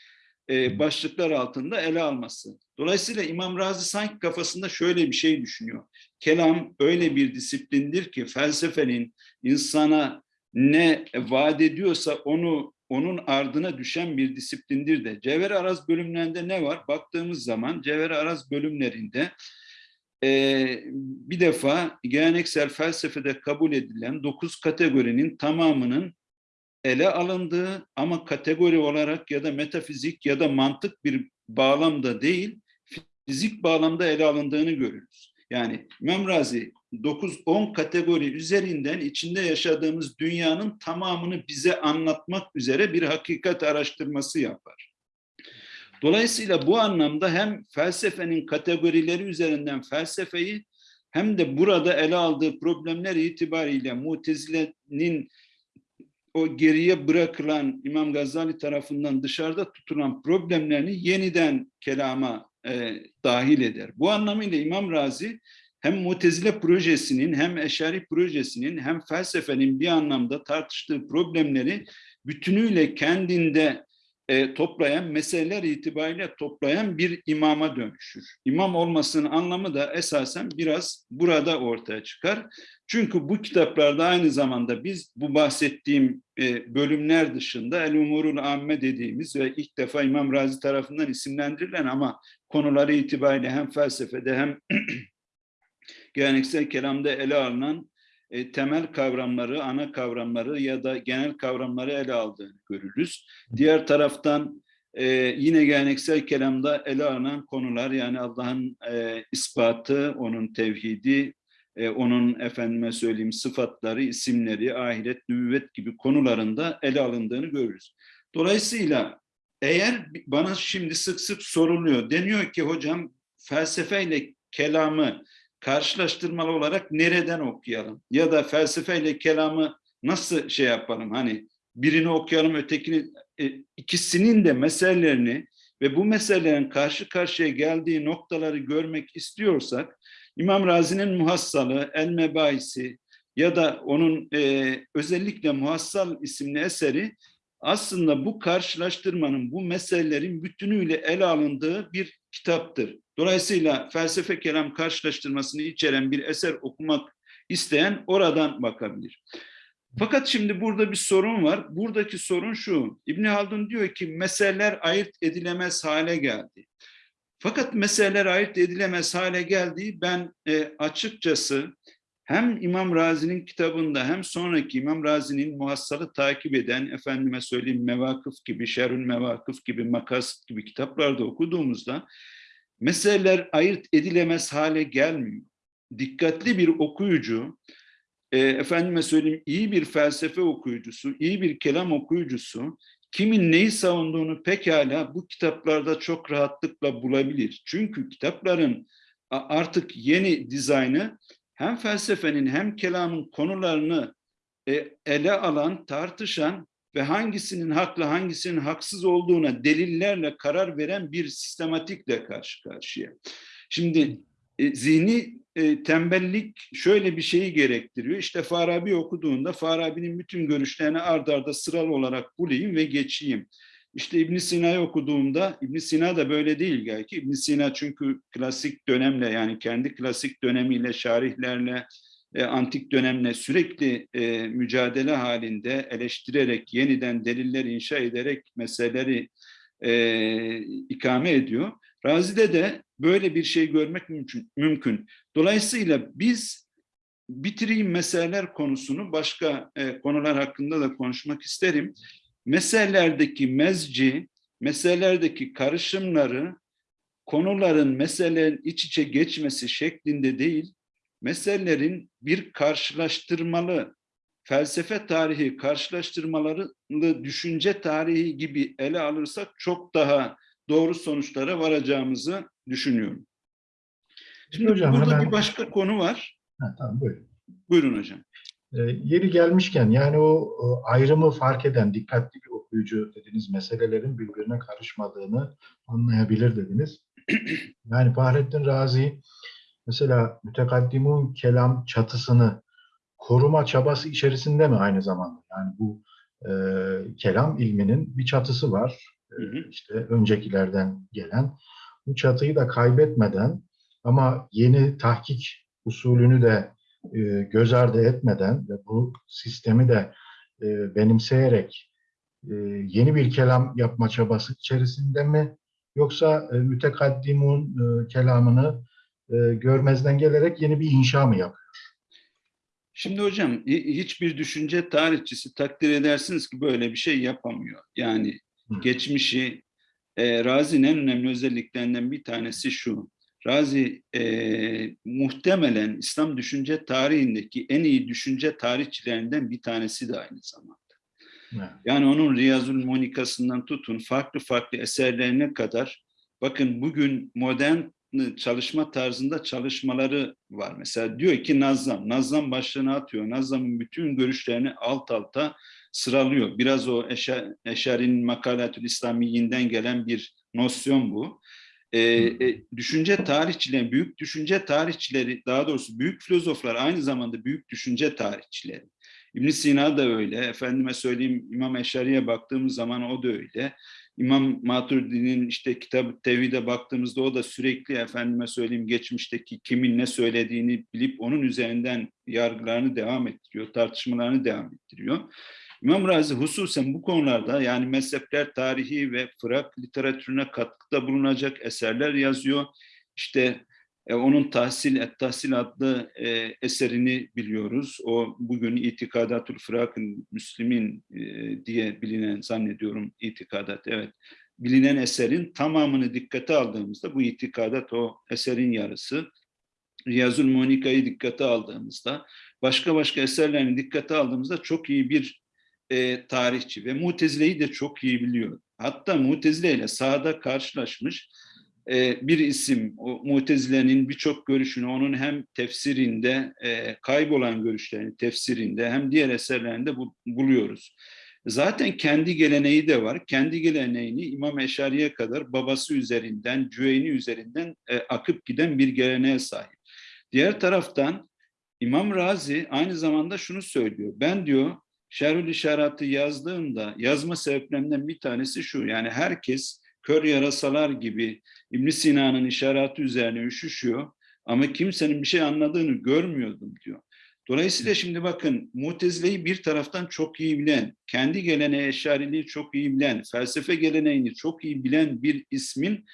e, başlıklar altında ele alması. Dolayısıyla İmam Razi sanki kafasında şöyle bir şey düşünüyor. Kelam öyle bir disiplindir ki felsefenin insana ne vaat ediyorsa onu onun ardına düşen bir disiplindir de. Cevher Araz bölümlerinde ne var? Baktığımız zaman Cevher Araz bölümlerinde e, bir defa geleneksel felsefede kabul edilen dokuz kategorinin tamamının ele alındığı ama kategori olarak ya da metafizik ya da mantık bir bağlamda değil, fizik bağlamda ele alındığını görürüz. Yani İmam Razi 9-10 kategori üzerinden içinde yaşadığımız dünyanın tamamını bize anlatmak üzere bir hakikat araştırması yapar. Dolayısıyla bu anlamda hem felsefenin kategorileri üzerinden felsefeyi hem de burada ele aldığı problemler itibariyle Mutezile'nin o geriye bırakılan İmam Gazali tarafından dışarıda tutulan problemlerini yeniden kelama e, dahil eder. Bu anlamıyla İmam Razi hem Mutezile projesinin hem Eşari projesinin hem felsefenin bir anlamda tartıştığı problemleri bütünüyle kendinde e, toplayan, meseleler itibariyle toplayan bir imama dönüşür. İmam olmasının anlamı da esasen biraz burada ortaya çıkar. Çünkü bu kitaplarda aynı zamanda biz bu bahsettiğim e, bölümler dışında El-Umurul Amme dediğimiz ve ilk defa İmam Razi tarafından isimlendirilen ama konuları itibariyle hem felsefede hem geleneksel kelamda ele alınan e, temel kavramları, ana kavramları ya da genel kavramları ele aldığını görürüz. Diğer taraftan e, yine geleneksel kelamda ele alınan konular yani Allah'ın e, ispatı, onun tevhidi, e, onun efendime söyleyeyim sıfatları, isimleri, ahiret, nübüvvet gibi konularında ele alındığını görürüz. Dolayısıyla eğer bana şimdi sık sık soruluyor, deniyor ki hocam felsefeyle kelamı karşılaştırmalı olarak nereden okuyalım? Ya da felsefeyle kelamı nasıl şey yapalım? Hani birini okuyalım, ötekini, e, ikisinin de meselelerini ve bu meselelerin karşı karşıya geldiği noktaları görmek istiyorsak, İmam Razi'nin Muhassalı, El Mebaisi ya da onun e, özellikle Muhassal isimli eseri aslında bu karşılaştırmanın, bu meselelerin bütünüyle ele alındığı bir kitaptır. Dolayısıyla felsefe kelam karşılaştırmasını içeren bir eser okumak isteyen oradan bakabilir. Fakat şimdi burada bir sorun var. Buradaki sorun şu. İbn Haldun diyor ki meseleler ayırt edilemez hale geldi. Fakat meseleler ayırt edilemez hale geldi. Ben e, açıkçası hem İmam Razi'nin kitabında hem sonraki İmam Razi'nin muhassalı takip eden efendime söyleyeyim Mevakıf gibi, Şerül Mevakıf gibi, Makas gibi kitaplarda okuduğumuzda meseleler ayırt edilemez hale gelmiyor. Dikkatli bir okuyucu, e, efendime söyleyeyim iyi bir felsefe okuyucusu, iyi bir kelam okuyucusu kimin neyi savunduğunu pekala bu kitaplarda çok rahatlıkla bulabilir. Çünkü kitapların artık yeni dizaynı hem felsefenin hem kelamın konularını e, ele alan, tartışan ve hangisinin haklı hangisinin haksız olduğuna delillerle karar veren bir sistematikle karşı karşıya. Şimdi e, zihni e, tembellik şöyle bir şeyi gerektiriyor. İşte Farabi okuduğunda Farabi'nin bütün görüşlerini ard arda sıralı olarak bulayım ve geçeyim. İşte İbn Sina'yı okuduğumda İbn Sina da böyle değil belki. İbn Sina çünkü klasik dönemle yani kendi klasik dönemiyle, şarihlerle, e, antik dönemle sürekli e, mücadele halinde eleştirerek, yeniden deliller inşa ederek meseleleri e, ikame ediyor. Razi'de de böyle bir şey görmek mümkün. mümkün. Dolayısıyla biz bitireyim meseleler konusunu başka e, konular hakkında da konuşmak isterim. Meselelerdeki mezci, meselelerdeki karışımları konuların meselelerin iç içe geçmesi şeklinde değil, meselelerin bir karşılaştırmalı felsefe tarihi karşılaştırmaları düşünce tarihi gibi ele alırsak çok daha doğru sonuçlara varacağımızı düşünüyorum. Şimdi Hocam, burada hemen- bir başka konu var. Ha, tamam buyurun. Buyurun hocam. E, yeri gelmişken yani o e, ayrımı fark eden dikkatli bir okuyucu dediniz meselelerin birbirine karışmadığını anlayabilir dediniz. Yani Fahrettin Razi mesela mütekaddimun kelam çatısını koruma çabası içerisinde mi aynı zamanda? Yani bu e, kelam ilminin bir çatısı var. E, Hı hı. işte öncekilerden gelen. Bu çatıyı da kaybetmeden ama yeni tahkik usulünü de e, göz ardı etmeden ve bu sistemi de e, benimseyerek e, yeni bir kelam yapma çabası içerisinde mi yoksa e, mütekaddimun e, kelamını e, görmezden gelerek yeni bir inşa mı yapıyor? Şimdi hocam hi- hiçbir düşünce tarihçisi takdir edersiniz ki böyle bir şey yapamıyor. Yani Hı. geçmişi e, Razi'nin en önemli özelliklerinden bir tanesi şu. Razi e, muhtemelen İslam düşünce tarihindeki en iyi düşünce tarihçilerinden bir tanesi de aynı zamanda. Evet. Yani onun Riyazul Monikasından tutun farklı farklı eserlerine kadar bakın bugün modern çalışma tarzında çalışmaları var. Mesela diyor ki Nazlam, Nazlam başlığını atıyor. Nazlam'ın bütün görüşlerini alt alta sıralıyor. Biraz o Eşa- Eşari'nin Makalatül İslamiyinden gelen bir nosyon bu. Ee, e, düşünce tarihçileri, büyük düşünce tarihçileri, daha doğrusu büyük filozoflar aynı zamanda büyük düşünce tarihçileri. İbn Sina da öyle. Efendime söyleyeyim İmam Eşari'ye baktığımız zaman o da öyle. İmam Maturidi'nin işte kitabı Tevhid'e baktığımızda o da sürekli efendime söyleyeyim geçmişteki kimin ne söylediğini bilip onun üzerinden yargılarını devam ettiriyor, tartışmalarını devam ettiriyor. İmam Razi hususen bu konularda yani mezhepler tarihi ve Fırak literatürüne katkıda bulunacak eserler yazıyor. İşte e, onun Tahsil et Tahsil adlı e, eserini biliyoruz. O bugün İtikadatul Fırak'ın Müslimin e, diye bilinen zannediyorum itikadat evet. Bilinen eserin tamamını dikkate aldığımızda bu itikadat o eserin yarısı. Riyazul Monika'yı dikkate aldığımızda başka başka eserlerini dikkate aldığımızda çok iyi bir e, tarihçi ve Mutezile'yi de çok iyi biliyor. Hatta Mutezile ile sahada karşılaşmış e, bir isim, o Mutezile'nin birçok görüşünü onun hem tefsirinde, e, kaybolan görüşlerini tefsirinde hem diğer eserlerinde bu, buluyoruz. Zaten kendi geleneği de var. Kendi geleneğini İmam Eşari'ye kadar babası üzerinden, Cüveyni üzerinden e, akıp giden bir geleneğe sahip. Diğer taraftan İmam Razi aynı zamanda şunu söylüyor. Ben diyor Şerhül İşarat'ı yazdığımda yazma sebeplerinden bir tanesi şu. Yani herkes kör yarasalar gibi İbn Sina'nın işareti üzerine üşüşüyor ama kimsenin bir şey anladığını görmüyordum diyor. Dolayısıyla şimdi bakın Mutezile'yi bir taraftan çok iyi bilen, kendi geleneği eşariliği çok iyi bilen, felsefe geleneğini çok iyi bilen bir ismin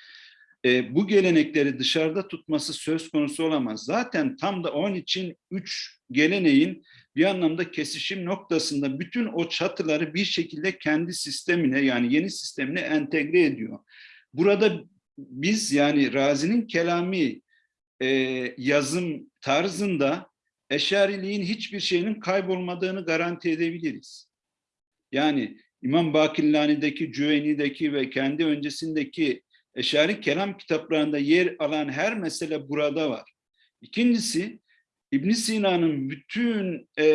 e, bu gelenekleri dışarıda tutması söz konusu olamaz. Zaten tam da onun için üç geleneğin bir anlamda kesişim noktasında bütün o çatıları bir şekilde kendi sistemine yani yeni sistemine entegre ediyor. Burada biz yani Razi'nin kelami e, yazım tarzında eşariliğin hiçbir şeyinin kaybolmadığını garanti edebiliriz. Yani İmam Bakillani'deki, Cüveyni'deki ve kendi öncesindeki eşari kelam kitaplarında yer alan her mesele burada var. İkincisi, İbn Sina'nın bütün e,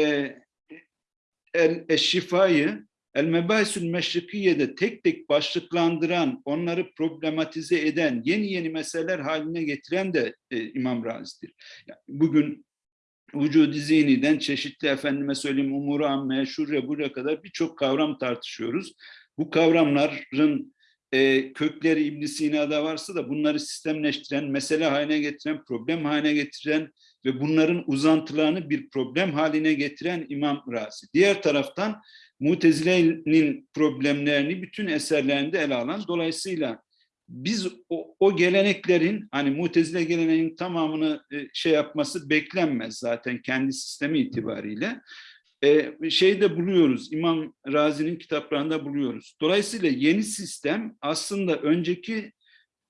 el, eşşifayı El Mebahisül Meşrikiye'de tek tek başlıklandıran, onları problematize eden, yeni yeni meseleler haline getiren de e, İmam Razi'dir. Yani bugün vücud-i zihniden çeşitli efendime söyleyeyim umuru ammeye, şuraya buraya kadar birçok kavram tartışıyoruz. Bu kavramların e, kökleri İbn Sina'da varsa da bunları sistemleştiren, mesele haline getiren, problem haline getiren ve bunların uzantılarını bir problem haline getiren İmam Razi. Diğer taraftan Mutezile'nin problemlerini bütün eserlerinde ele alan, dolayısıyla biz o, o geleneklerin hani Mutezile geleneğinin tamamını e, şey yapması beklenmez zaten kendi sistemi itibariyle. E, şeyde buluyoruz, İmam Razi'nin kitaplarında buluyoruz. Dolayısıyla yeni sistem aslında önceki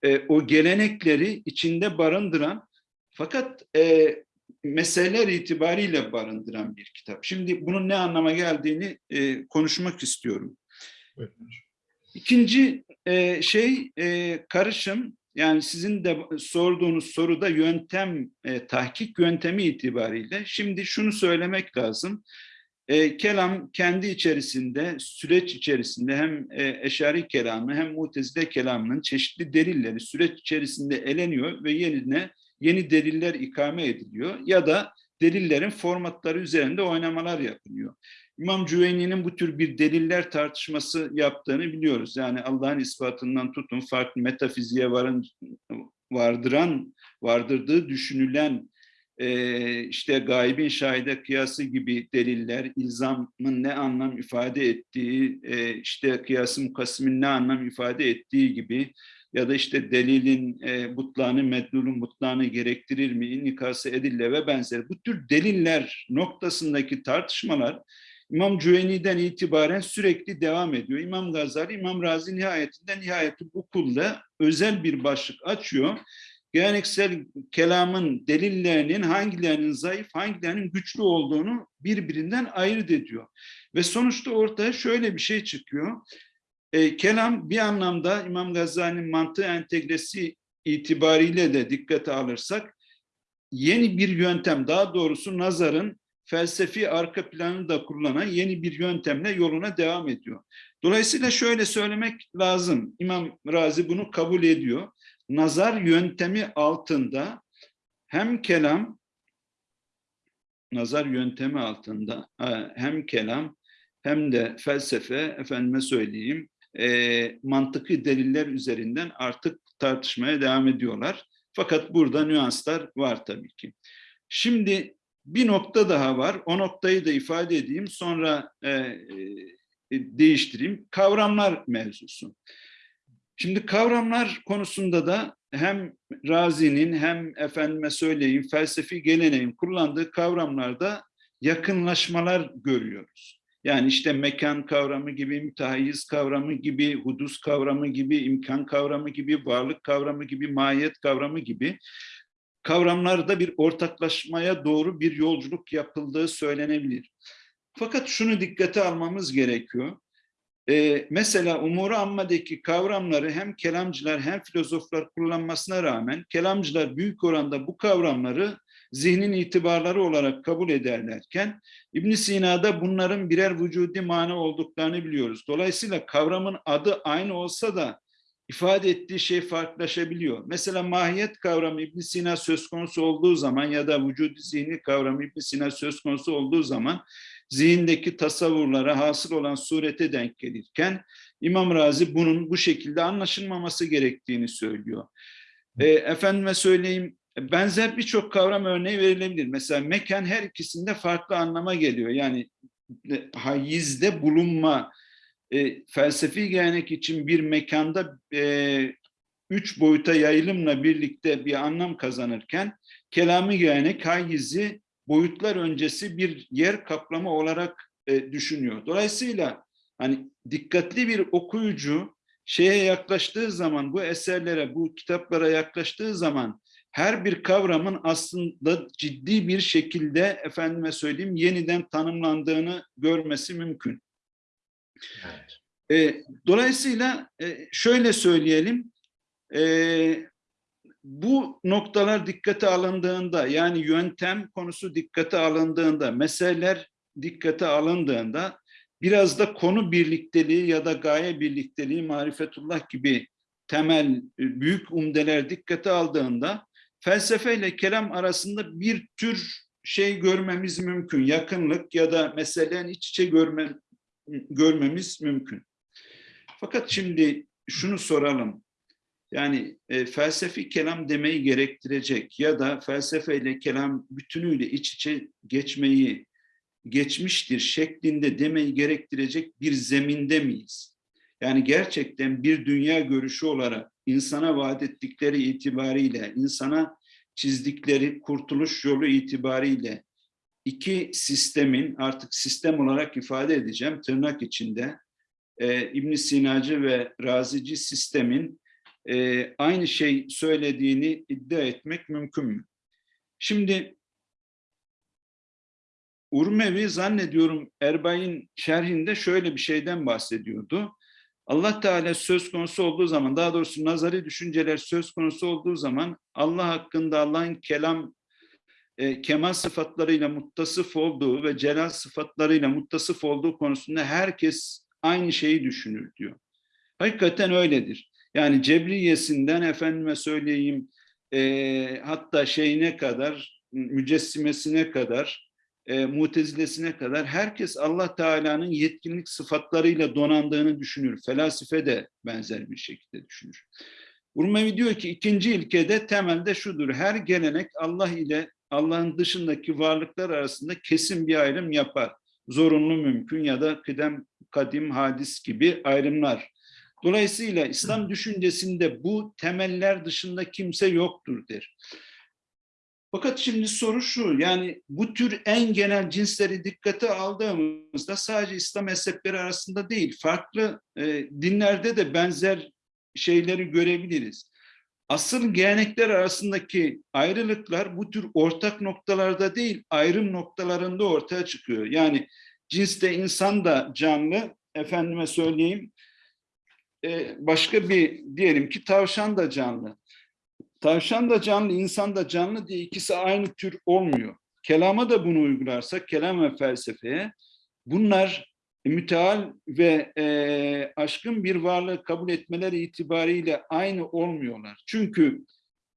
e, o gelenekleri içinde barındıran fakat e, meseleler itibariyle barındıran bir kitap. Şimdi bunun ne anlama geldiğini e, konuşmak istiyorum. İkinci e, şey e, karışım yani sizin de sorduğunuz soruda yöntem e, tahkik yöntemi itibariyle şimdi şunu söylemek lazım. E, kelam kendi içerisinde süreç içerisinde hem e, eşari kelamı hem mutezile kelamının çeşitli delilleri süreç içerisinde eleniyor ve yerine yeni deliller ikame ediliyor ya da delillerin formatları üzerinde oynamalar yapılıyor. İmam Cüveyni'nin bu tür bir deliller tartışması yaptığını biliyoruz. Yani Allah'ın ispatından tutun farklı metafiziğe varın, vardıran, vardırdığı düşünülen e, işte gaybin şahide kıyası gibi deliller, ilzamın ne anlam ifade ettiği, işte kıyası mukasimin ne anlam ifade ettiği gibi ya da işte delilin e, butlağını, medlulun gerektirir mi, inikası edille ve benzeri. Bu tür deliller noktasındaki tartışmalar İmam Cüveyni'den itibaren sürekli devam ediyor. İmam Gazali, İmam Razi nihayetinde nihayeti bu kulda özel bir başlık açıyor. Geleneksel kelamın delillerinin hangilerinin zayıf, hangilerinin güçlü olduğunu birbirinden ayırt ediyor. Ve sonuçta ortaya şöyle bir şey çıkıyor. E, kelam bir anlamda İmam Gazali'nin mantığı entegresi itibariyle de dikkate alırsak yeni bir yöntem, daha doğrusu nazarın felsefi arka planını da kullanan yeni bir yöntemle yoluna devam ediyor. Dolayısıyla şöyle söylemek lazım. İmam Razi bunu kabul ediyor. Nazar yöntemi altında hem kelam nazar yöntemi altında hem kelam hem de felsefe efendime söyleyeyim e, mantıklı deliller üzerinden artık tartışmaya devam ediyorlar. Fakat burada nüanslar var tabii ki. Şimdi bir nokta daha var. O noktayı da ifade edeyim. Sonra e, e, değiştireyim. Kavramlar mevzusu. Şimdi kavramlar konusunda da hem Razi'nin hem efendime söyleyeyim felsefi geleneğin kullandığı kavramlarda yakınlaşmalar görüyoruz. Yani işte mekan kavramı gibi, mütehayiz kavramı gibi, hudus kavramı gibi, imkan kavramı gibi, varlık kavramı gibi, mahiyet kavramı gibi kavramlarda bir ortaklaşmaya doğru bir yolculuk yapıldığı söylenebilir. Fakat şunu dikkate almamız gerekiyor. Ee, mesela umuru ammadaki kavramları hem kelamcılar hem filozoflar kullanmasına rağmen kelamcılar büyük oranda bu kavramları zihnin itibarları olarak kabul ederlerken ibn Sina'da bunların birer vücudi mana olduklarını biliyoruz. Dolayısıyla kavramın adı aynı olsa da ifade ettiği şey farklılaşabiliyor. Mesela mahiyet kavramı ibn Sina söz konusu olduğu zaman ya da vücudu zihni kavramı ibn Sina söz konusu olduğu zaman zihindeki tasavvurlara hasıl olan surete denk gelirken İmam Razi bunun bu şekilde anlaşılmaması gerektiğini söylüyor. E, efendime söyleyeyim benzer birçok kavram örneği verilebilir. Mesela mekan her ikisinde farklı anlama geliyor. Yani hayizde bulunma, e, felsefi gelenek için bir mekanda e, üç boyuta yayılımla birlikte bir anlam kazanırken kelamı yani hayyizi boyutlar öncesi bir yer kaplama olarak e, düşünüyor. Dolayısıyla hani dikkatli bir okuyucu şeye yaklaştığı zaman, bu eserlere, bu kitaplara yaklaştığı zaman her bir kavramın aslında ciddi bir şekilde efendime söyleyeyim yeniden tanımlandığını görmesi mümkün. Evet. E, dolayısıyla e, şöyle söyleyelim, e, bu noktalar dikkate alındığında yani yöntem konusu dikkate alındığında, meseleler dikkate alındığında biraz da konu birlikteliği ya da gaye birlikteliği, marifetullah gibi temel e, büyük umdeler dikkate aldığında felsefeyle kelam arasında bir tür şey görmemiz mümkün. Yakınlık ya da meselelerin iç içe görme, görmemiz mümkün. Fakat şimdi şunu soralım. Yani e, felsefi kelam demeyi gerektirecek ya da felsefeyle kelam bütünüyle iç içe geçmeyi geçmiştir şeklinde demeyi gerektirecek bir zeminde miyiz? Yani gerçekten bir dünya görüşü olarak insana vaat ettikleri itibariyle, insana çizdikleri kurtuluş yolu itibariyle iki sistemin artık sistem olarak ifade edeceğim tırnak içinde e, ibn Sinacı ve Razici sistemin e, aynı şey söylediğini iddia etmek mümkün mü? Şimdi Urmevi zannediyorum Erbay'ın şerhinde şöyle bir şeyden bahsediyordu. Allah Teala söz konusu olduğu zaman, daha doğrusu nazari düşünceler söz konusu olduğu zaman Allah hakkında Allah'ın kelam, e, kemal sıfatlarıyla muttasıf olduğu ve celal sıfatlarıyla muttasıf olduğu konusunda herkes aynı şeyi düşünür diyor. Hakikaten öyledir. Yani Cebriyesinden efendime söyleyeyim e, hatta şeyine kadar, mücessimesine kadar, e, mutezilesine kadar herkes Allah Teala'nın yetkinlik sıfatlarıyla donandığını düşünür. Felasife de benzer bir şekilde düşünür. Urmevi diyor ki ikinci ilkede temelde şudur. Her gelenek Allah ile Allah'ın dışındaki varlıklar arasında kesin bir ayrım yapar. Zorunlu mümkün ya da kıdem, kadim, hadis gibi ayrımlar. Dolayısıyla İslam düşüncesinde bu temeller dışında kimse yoktur der. Fakat şimdi soru şu, yani bu tür en genel cinsleri dikkate aldığımızda sadece İslam mezhepleri arasında değil, farklı e, dinlerde de benzer şeyleri görebiliriz. Asıl gelenekler arasındaki ayrılıklar bu tür ortak noktalarda değil, ayrım noktalarında ortaya çıkıyor. Yani cinste insan da canlı, efendime söyleyeyim, e, başka bir diyelim ki tavşan da canlı. Tavşan da canlı, insan da canlı diye ikisi aynı tür olmuyor. Kelama da bunu uygularsak, kelam ve felsefeye bunlar müteal ve e, aşkın bir varlığı kabul etmeleri itibariyle aynı olmuyorlar. Çünkü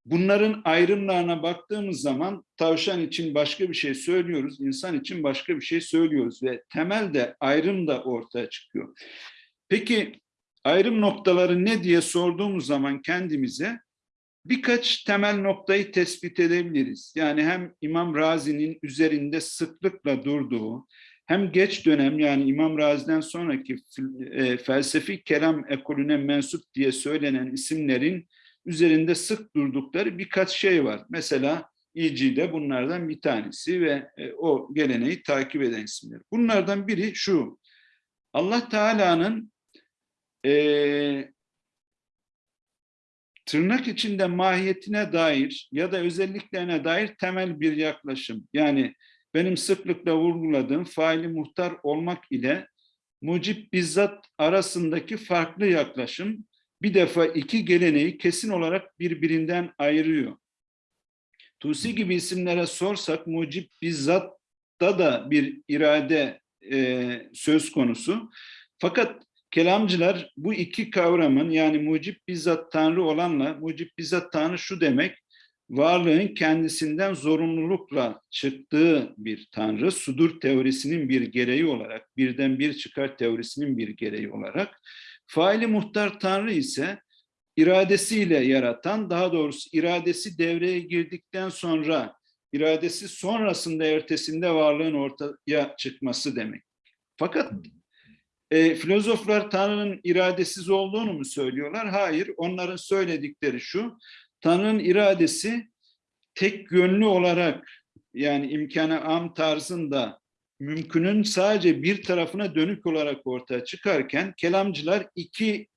bunların ayrımlarına baktığımız zaman tavşan için başka bir şey söylüyoruz, insan için başka bir şey söylüyoruz ve temelde ayrım da ortaya çıkıyor. Peki ayrım noktaları ne diye sorduğumuz zaman kendimize birkaç temel noktayı tespit edebiliriz. Yani hem İmam Razi'nin üzerinde sıklıkla durduğu, hem geç dönem yani İmam Razi'den sonraki e, felsefi kelam ekolüne mensup diye söylenen isimlerin üzerinde sık durdukları birkaç şey var. Mesela İC'de bunlardan bir tanesi ve e, o geleneği takip eden isimler. Bunlardan biri şu, Allah Teala'nın e, tırnak içinde mahiyetine dair ya da özelliklerine dair temel bir yaklaşım. Yani benim sıklıkla vurguladığım faili muhtar olmak ile mucip bizzat arasındaki farklı yaklaşım bir defa iki geleneği kesin olarak birbirinden ayırıyor. Tusi gibi isimlere sorsak mucip bizzatta da bir irade e, söz konusu. Fakat kelamcılar bu iki kavramın yani mucip bizzat Tanrı olanla mucip bizzat Tanrı şu demek varlığın kendisinden zorunlulukla çıktığı bir Tanrı, sudur teorisinin bir gereği olarak, birden bir çıkar teorisinin bir gereği olarak, faili muhtar Tanrı ise iradesiyle yaratan, daha doğrusu iradesi devreye girdikten sonra, iradesi sonrasında ertesinde varlığın ortaya çıkması demek. Fakat E, filozoflar Tanrı'nın iradesiz olduğunu mu söylüyorlar? Hayır. Onların söyledikleri şu. Tanrı'nın iradesi tek yönlü olarak yani imkanı am tarzında mümkünün sadece bir tarafına dönük olarak ortaya çıkarken kelamcılar iki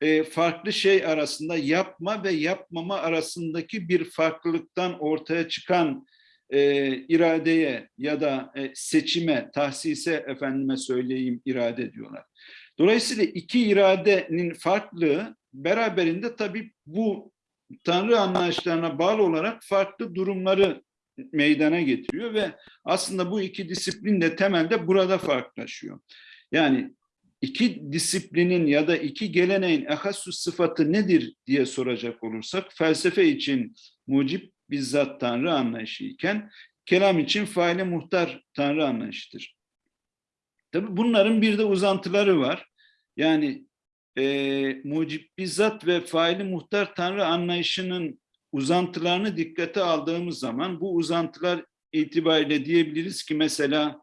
e, farklı şey arasında yapma ve yapmama arasındaki bir farklılıktan ortaya çıkan e, iradeye ya da e, seçime, tahsise efendime söyleyeyim irade diyorlar. Dolayısıyla iki iradenin farklılığı beraberinde tabii bu Tanrı anlayışlarına bağlı olarak farklı durumları meydana getiriyor ve aslında bu iki disiplin de temelde burada farklılaşıyor. Yani iki disiplinin ya da iki geleneğin ehassus sıfatı nedir diye soracak olursak felsefe için mucip bizzat Tanrı anlayışı iken kelam için faile muhtar Tanrı anlayışıdır. Tabi bunların bir de uzantıları var. Yani e, mucip bizzat ve faili muhtar Tanrı anlayışının uzantılarını dikkate aldığımız zaman bu uzantılar itibariyle diyebiliriz ki mesela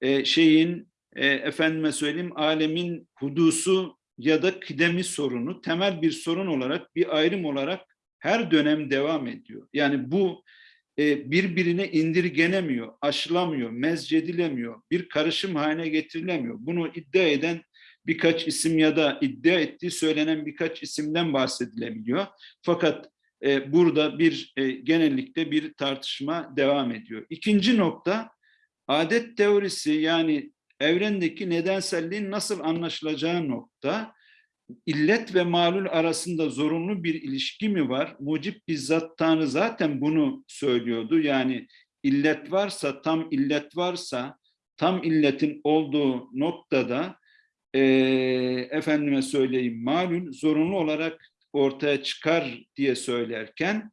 e, şeyin e, efendime söyleyeyim alemin hudusu ya da kıdemi sorunu temel bir sorun olarak bir ayrım olarak her dönem devam ediyor. Yani bu e, birbirine indirgenemiyor, aşılamıyor, mezcedilemiyor, bir karışım haline getirilemiyor. Bunu iddia eden birkaç isim ya da iddia ettiği söylenen birkaç isimden bahsedilebiliyor. Fakat e, burada bir e, genellikle bir tartışma devam ediyor. İkinci nokta adet teorisi yani evrendeki nedenselliğin nasıl anlaşılacağı nokta illet ve malul arasında zorunlu bir ilişki mi var? Mucip bizzat Tanrı zaten bunu söylüyordu. Yani illet varsa, tam illet varsa, tam illetin olduğu noktada e, efendime söyleyeyim malul zorunlu olarak ortaya çıkar diye söylerken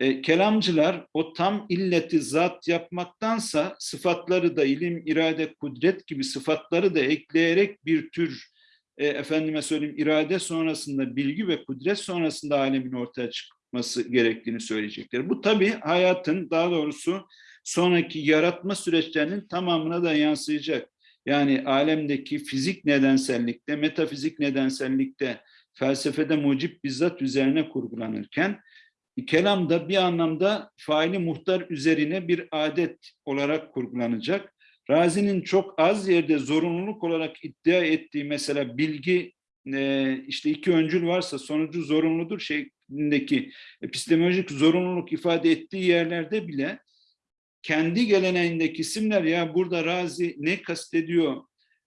e, kelamcılar o tam illeti zat yapmaktansa sıfatları da ilim, irade, kudret gibi sıfatları da ekleyerek bir tür e, efendime söyleyeyim irade sonrasında bilgi ve kudret sonrasında alemin ortaya çıkması gerektiğini söyleyecekler. Bu tabii hayatın daha doğrusu sonraki yaratma süreçlerinin tamamına da yansıyacak. Yani alemdeki fizik nedensellikte, metafizik nedensellikte, felsefede mucip bizzat üzerine kurgulanırken kelam da bir anlamda faili muhtar üzerine bir adet olarak kurgulanacak. Razi'nin çok az yerde zorunluluk olarak iddia ettiği mesela bilgi e, işte iki öncül varsa sonucu zorunludur şeklindeki epistemolojik zorunluluk ifade ettiği yerlerde bile kendi geleneğindeki isimler ya burada Razi ne kastediyor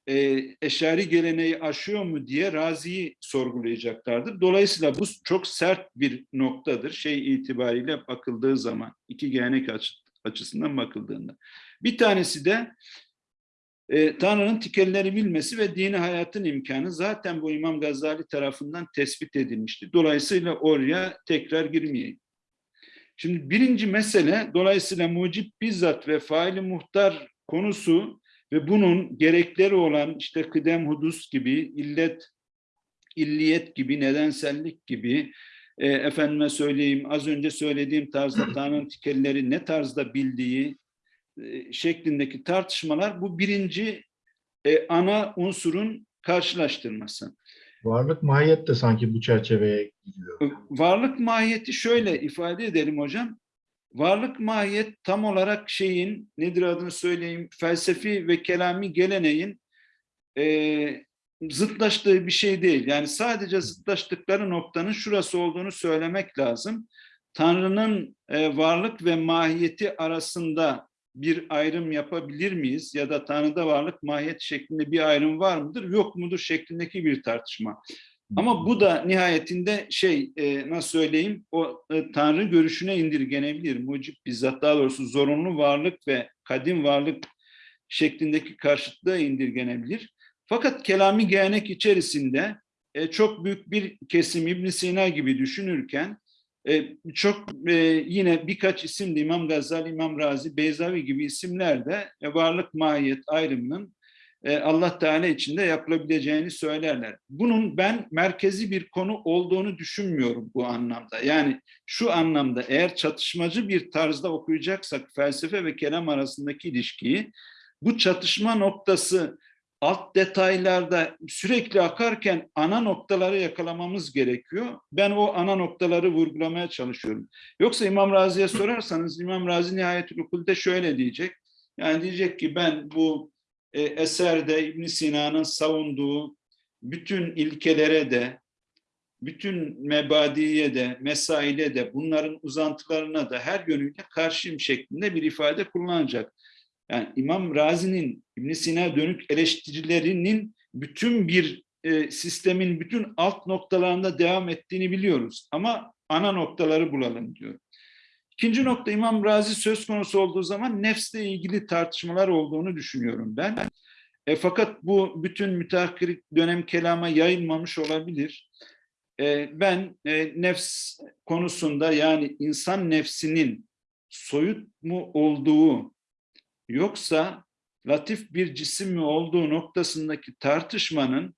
e, eşari geleneği aşıyor mu diye Razi'yi sorgulayacaklardır. Dolayısıyla bu çok sert bir noktadır şey itibariyle bakıldığı zaman iki gelenek açı, açısından bakıldığında. Bir tanesi de e, Tanrı'nın tikelleri bilmesi ve dini hayatın imkanı zaten bu İmam Gazali tarafından tespit edilmişti. Dolayısıyla oraya tekrar girmeyeyim. Şimdi birinci mesele dolayısıyla mucip bizzat ve faili muhtar konusu ve bunun gerekleri olan işte kıdem hudus gibi, illet, illiyet gibi, nedensellik gibi, e, efendime söyleyeyim az önce söylediğim tarzda Tanrı'nın tikelleri ne tarzda bildiği şeklindeki tartışmalar bu birinci e, ana unsurun karşılaştırması. Varlık mahiyet de sanki bu çerçeveye giriyor. Varlık mahiyeti şöyle ifade edelim hocam. Varlık mahiyet tam olarak şeyin nedir adını söyleyeyim felsefi ve kelami geleneğin e, zıtlaştığı bir şey değil. Yani sadece zıtlaştıkları noktanın şurası olduğunu söylemek lazım. Tanrı'nın e, varlık ve mahiyeti arasında bir ayrım yapabilir miyiz? Ya da Tanrı'da varlık mahiyet şeklinde bir ayrım var mıdır, yok mudur şeklindeki bir tartışma. Ama bu da nihayetinde şey e, nasıl söyleyeyim o e, Tanrı görüşüne indirgenebilir. Mucip bizzat daha doğrusu zorunlu varlık ve kadim varlık şeklindeki karşıtlığa indirgenebilir. Fakat kelami gelenek içerisinde e, çok büyük bir kesim İbn Sina gibi düşünürken e, çok e, yine birkaç isim de İmam Gazali, İmam Razi, Beyzavi gibi isimler de e, varlık mahiyet ayrımının Allah Teala içinde yapılabileceğini söylerler. Bunun ben merkezi bir konu olduğunu düşünmüyorum bu anlamda. Yani şu anlamda eğer çatışmacı bir tarzda okuyacaksak felsefe ve kelam arasındaki ilişkiyi bu çatışma noktası alt detaylarda sürekli akarken ana noktaları yakalamamız gerekiyor. Ben o ana noktaları vurgulamaya çalışıyorum. Yoksa İmam Razi'ye sorarsanız İmam Razi nihayetül ukulde şöyle diyecek. Yani diyecek ki ben bu e, eserde İbn Sina'nın savunduğu bütün ilkelere de bütün mebadiye de, mesaile de, bunların uzantılarına da her yönüyle karşıyım şeklinde bir ifade kullanacak. Yani İmam Razi'nin İbn Sina dönük eleştirilerinin bütün bir e, sistemin bütün alt noktalarında devam ettiğini biliyoruz. Ama ana noktaları bulalım diyor. İkinci nokta İmam Razi söz konusu olduğu zaman nefsle ilgili tartışmalar olduğunu düşünüyorum ben. E, fakat bu bütün müteahhir dönem kelama yayılmamış olabilir. E, ben e, nefs konusunda yani insan nefsinin soyut mu olduğu yoksa latif bir cisim mi olduğu noktasındaki tartışmanın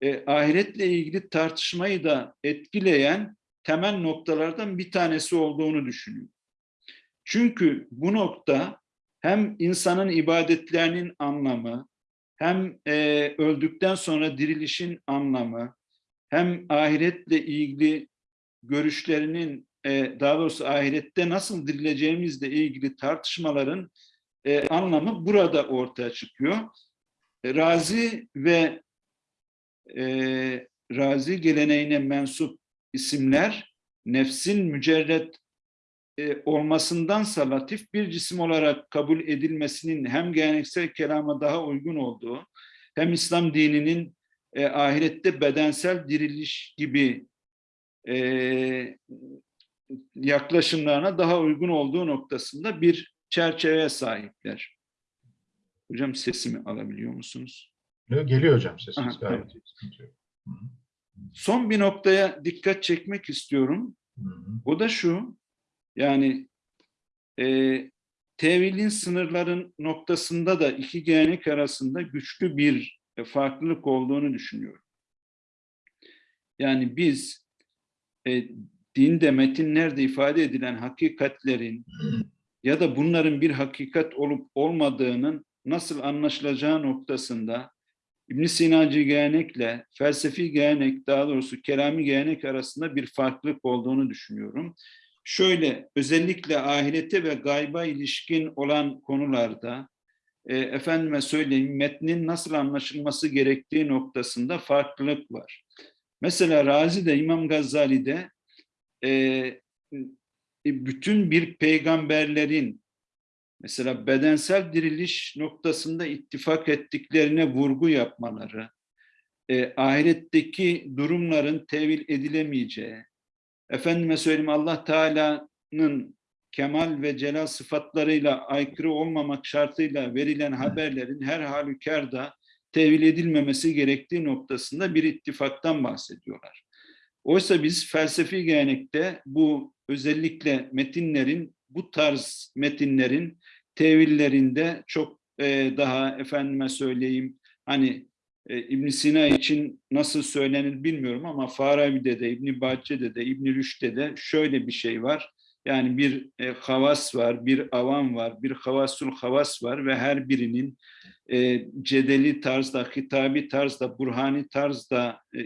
e, ahiretle ilgili tartışmayı da etkileyen temel noktalardan bir tanesi olduğunu düşünüyorum. Çünkü bu nokta hem insanın ibadetlerinin anlamı, hem e, öldükten sonra dirilişin anlamı, hem ahiretle ilgili görüşlerinin, e, daha doğrusu ahirette nasıl dirileceğimizle ilgili tartışmaların e, anlamı burada ortaya çıkıyor. E, Razi ve e, Razi geleneğine mensup isimler nefsin mücerret e, olmasındansa latif bir cisim olarak kabul edilmesinin hem geleneksel kelama daha uygun olduğu hem İslam dininin e, ahirette bedensel diriliş gibi e, yaklaşımlarına daha uygun olduğu noktasında bir çerçeveye sahipler. Hocam sesimi alabiliyor musunuz? Geliyor hocam sesiniz Aha, gayet hı. Son bir noktaya dikkat çekmek istiyorum. Hı hı. O da şu, yani e, tevilin sınırların noktasında da iki gelenek arasında güçlü bir e, farklılık olduğunu düşünüyorum. Yani biz e, dinde, metinlerde ifade edilen hakikatlerin ya da bunların bir hakikat olup olmadığının nasıl anlaşılacağı noktasında İbn Sinacı gelenekle felsefi gelenek daha doğrusu kelami gelenek arasında bir farklılık olduğunu düşünüyorum. Şöyle özellikle ahirete ve gayba ilişkin olan konularda e, efendime söyleyeyim metnin nasıl anlaşılması gerektiği noktasında farklılık var. Mesela Razi'de İmam Gazali'de e, bütün bir peygamberlerin mesela bedensel diriliş noktasında ittifak ettiklerine vurgu yapmaları, e, ahiretteki durumların tevil edilemeyeceği, efendime söyleyeyim Allah Teala'nın kemal ve celal sıfatlarıyla aykırı olmamak şartıyla verilen haberlerin her halükarda tevil edilmemesi gerektiği noktasında bir ittifaktan bahsediyorlar. Oysa biz felsefi gelenekte bu özellikle metinlerin, bu tarz metinlerin tevillerinde çok e, daha efendime söyleyeyim hani e, ibn Sina için nasıl söylenir bilmiyorum ama Farabi'de de, İbn Bahçe'de de, İbn Rüşd'de de şöyle bir şey var. Yani bir e, havas var, bir avam var, bir havasul havas var ve her birinin e, cedeli tarzda, hitabi tarzda, burhani tarzda e,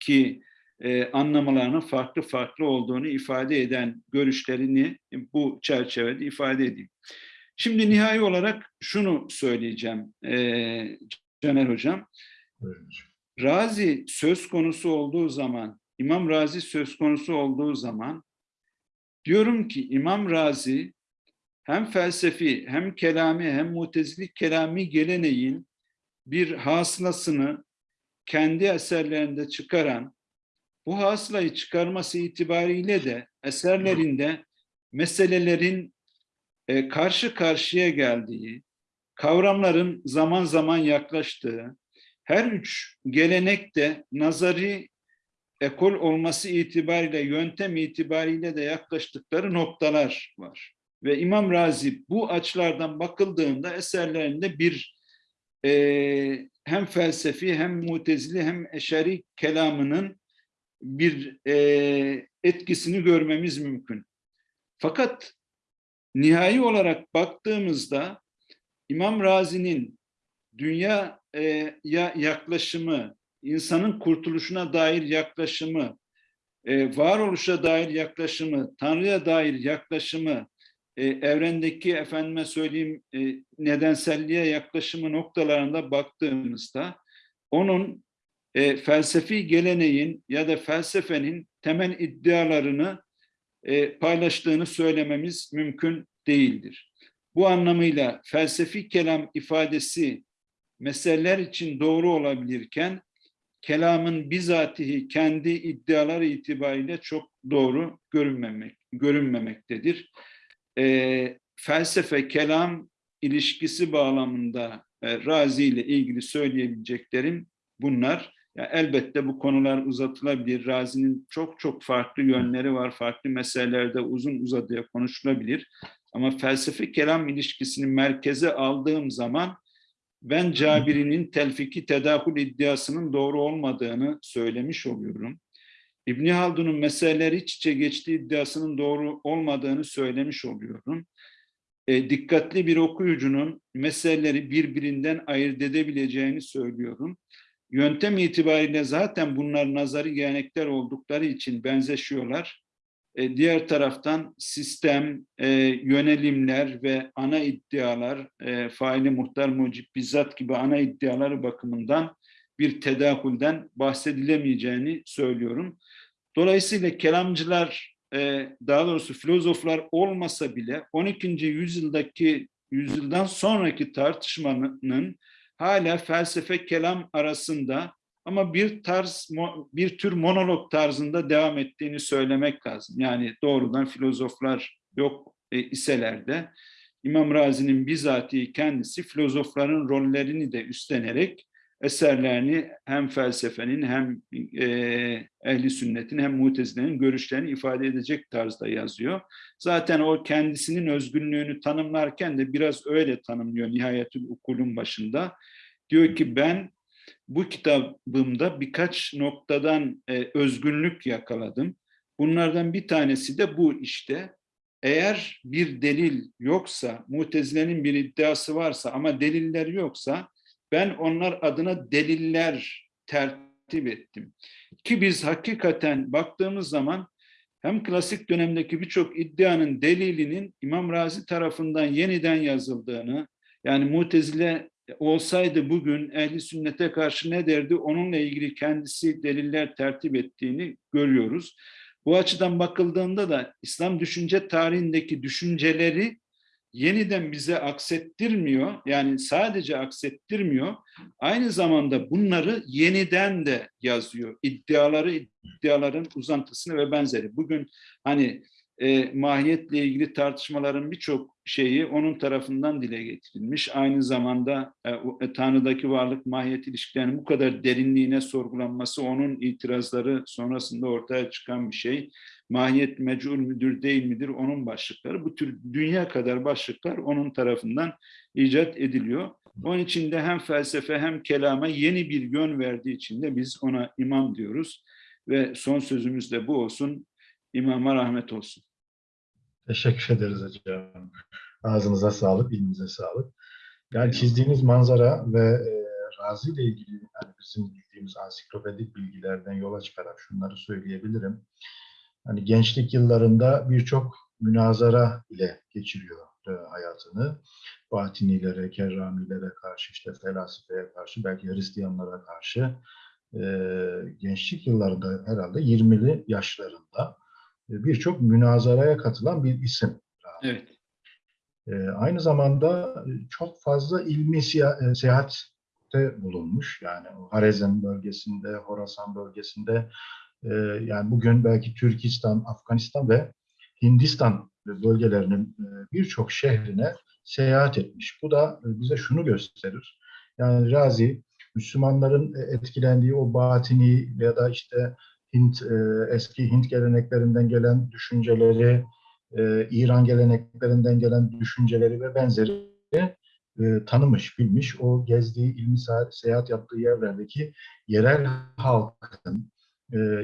ki e, anlamalarının farklı farklı olduğunu ifade eden görüşlerini bu çerçevede ifade edeyim. Şimdi nihai olarak şunu söyleyeceğim e, Caner Hocam. Razi söz konusu olduğu zaman, İmam Razi söz konusu olduğu zaman diyorum ki İmam Razi hem felsefi hem kelami hem mutezili kelami geleneğin bir hasılasını kendi eserlerinde çıkaran bu hasılayı çıkarması itibariyle de eserlerinde meselelerin e, karşı karşıya geldiği, kavramların zaman zaman yaklaştığı, her üç gelenek de nazari ekol olması itibariyle, yöntem itibariyle de yaklaştıkları noktalar var. Ve İmam Razi bu açılardan bakıldığında eserlerinde bir e, hem felsefi hem mutezili hem eşari kelamının bir e, etkisini görmemiz mümkün. Fakat nihai olarak baktığımızda İmam Razi'nin dünya e, ya yaklaşımı, insanın kurtuluşuna dair yaklaşımı, e, varoluşa dair yaklaşımı, Tanrı'ya dair yaklaşımı, e, evrendeki efendime söyleyeyim e, nedenselliğe yaklaşımı noktalarında baktığımızda onun e, felsefi geleneğin ya da felsefenin temel iddialarını e, paylaştığını söylememiz mümkün değildir. Bu anlamıyla felsefi kelam ifadesi meseleler için doğru olabilirken kelamın bizatihi kendi iddiaları itibariyle çok doğru görünmemek, görünmemektedir. E, felsefe, kelam ilişkisi bağlamında e, Razi ile ilgili söyleyebileceklerim bunlar. Ya elbette bu konular uzatılabilir. Razi'nin çok çok farklı yönleri var. Farklı meselelerde uzun uzadıya konuşulabilir. Ama felsefe kelam ilişkisini merkeze aldığım zaman ben Cabiri'nin telfiki tedahül iddiasının doğru olmadığını söylemiş oluyorum. İbni Haldun'un meseleleri iç içe geçtiği iddiasının doğru olmadığını söylemiş oluyorum. E, dikkatli bir okuyucunun meseleleri birbirinden ayırt edebileceğini söylüyorum. Yöntem itibariyle zaten bunlar nazari gelenekler oldukları için benzeşiyorlar. E, diğer taraftan sistem, e, yönelimler ve ana iddialar, e, faili muhtar mucib bizzat gibi ana iddiaları bakımından bir tedakülden bahsedilemeyeceğini söylüyorum. Dolayısıyla kelamcılar, e, daha doğrusu filozoflar olmasa bile 12. yüzyıldaki yüzyıldan sonraki tartışmanın hala felsefe kelam arasında ama bir tarz bir tür monolog tarzında devam ettiğini söylemek lazım. Yani doğrudan filozoflar yok e, iseler de İmam Razi'nin bizatihi kendisi filozofların rollerini de üstlenerek eserlerini hem felsefenin hem e, ehli sünnetin hem mutezilenin görüşlerini ifade edecek tarzda yazıyor. Zaten o kendisinin özgünlüğünü tanımlarken de biraz öyle tanımlıyor Nihayetül Ukul'un başında. Diyor ki ben bu kitabımda birkaç noktadan e, özgünlük yakaladım. Bunlardan bir tanesi de bu işte. Eğer bir delil yoksa, mutezilenin bir iddiası varsa ama deliller yoksa ben onlar adına deliller tertip ettim. Ki biz hakikaten baktığımız zaman hem klasik dönemdeki birçok iddianın delilinin İmam Razi tarafından yeniden yazıldığını, yani mutezile olsaydı bugün ehli sünnete karşı ne derdi onunla ilgili kendisi deliller tertip ettiğini görüyoruz. Bu açıdan bakıldığında da İslam düşünce tarihindeki düşünceleri yeniden bize aksettirmiyor. Yani sadece aksettirmiyor. Aynı zamanda bunları yeniden de yazıyor. İddiaları, iddiaların uzantısını ve benzeri. Bugün hani e, mahiyetle ilgili tartışmaların birçok şeyi onun tarafından dile getirilmiş. Aynı zamanda e, e, Tanrı'daki varlık mahiyet ilişkilerinin bu kadar derinliğine sorgulanması onun itirazları sonrasında ortaya çıkan bir şey. Mahiyet mecul müdür değil midir onun başlıkları. Bu tür dünya kadar başlıklar onun tarafından icat ediliyor. Onun için de hem felsefe hem kelama yeni bir yön verdiği için de biz ona imam diyoruz. Ve son sözümüz de bu olsun. İmama rahmet olsun. Teşekkür ederiz hocam. Ağzınıza sağlık, ilminize sağlık. Yani çizdiğiniz manzara ve e, Razi ile ilgili yani bizim bildiğimiz ansiklopedik bilgilerden yola çıkarak şunları söyleyebilirim. Hani gençlik yıllarında birçok münazara ile geçiriyor e, hayatını. Batinilere, kerramilere karşı, işte felsefeye karşı, belki Hristiyanlara karşı e, gençlik yıllarında herhalde 20'li yaşlarında birçok münazaraya katılan bir isim. Evet. E, aynı zamanda çok fazla ilmi siya- seyahatte bulunmuş. Yani Harezm bölgesinde, Horasan bölgesinde, e, yani bugün belki Türkistan, Afganistan ve Hindistan bölgelerinin birçok şehrine seyahat etmiş. Bu da bize şunu gösterir. Yani Razi, Müslümanların etkilendiği o batini ya da işte Hint eski Hint geleneklerinden gelen düşünceleri, İran geleneklerinden gelen düşünceleri ve benzeri tanımış, bilmiş. O gezdiği, ilmi seyahat yaptığı yerlerdeki yerel halkın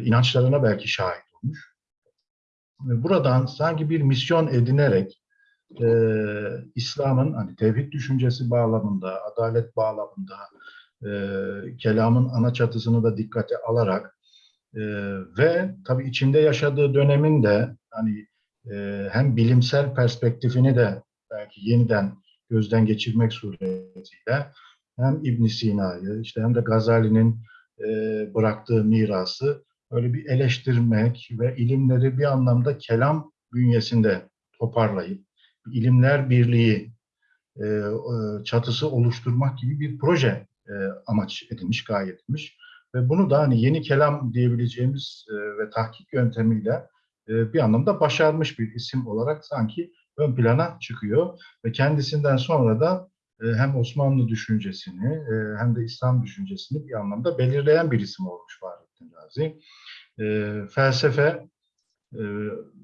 inançlarına belki şahit olmuş. Buradan sanki bir misyon edinerek e, İslam'ın hani tevhid düşüncesi bağlamında, adalet bağlamında, e, kelamın ana çatısını da dikkate alarak e, ve tabii içinde yaşadığı dönemin de hani e, hem bilimsel perspektifini de belki yeniden gözden geçirmek suretiyle hem İbn Sina'yı işte hem de Gazali'nin e, bıraktığı mirası öyle bir eleştirmek ve ilimleri bir anlamda kelam bünyesinde toparlayıp ilimler birliği e, e, çatısı oluşturmak gibi bir proje e, amaç edilmiş, gaye edilmiş. Ve bunu da hani yeni kelam diyebileceğimiz e, ve tahkik yöntemiyle e, bir anlamda başarmış bir isim olarak sanki ön plana çıkıyor. Ve kendisinden sonra da e, hem Osmanlı düşüncesini hem de İslam düşüncesini bir anlamda belirleyen bir isim olmuş Fahrettin Razi. Felsefe e,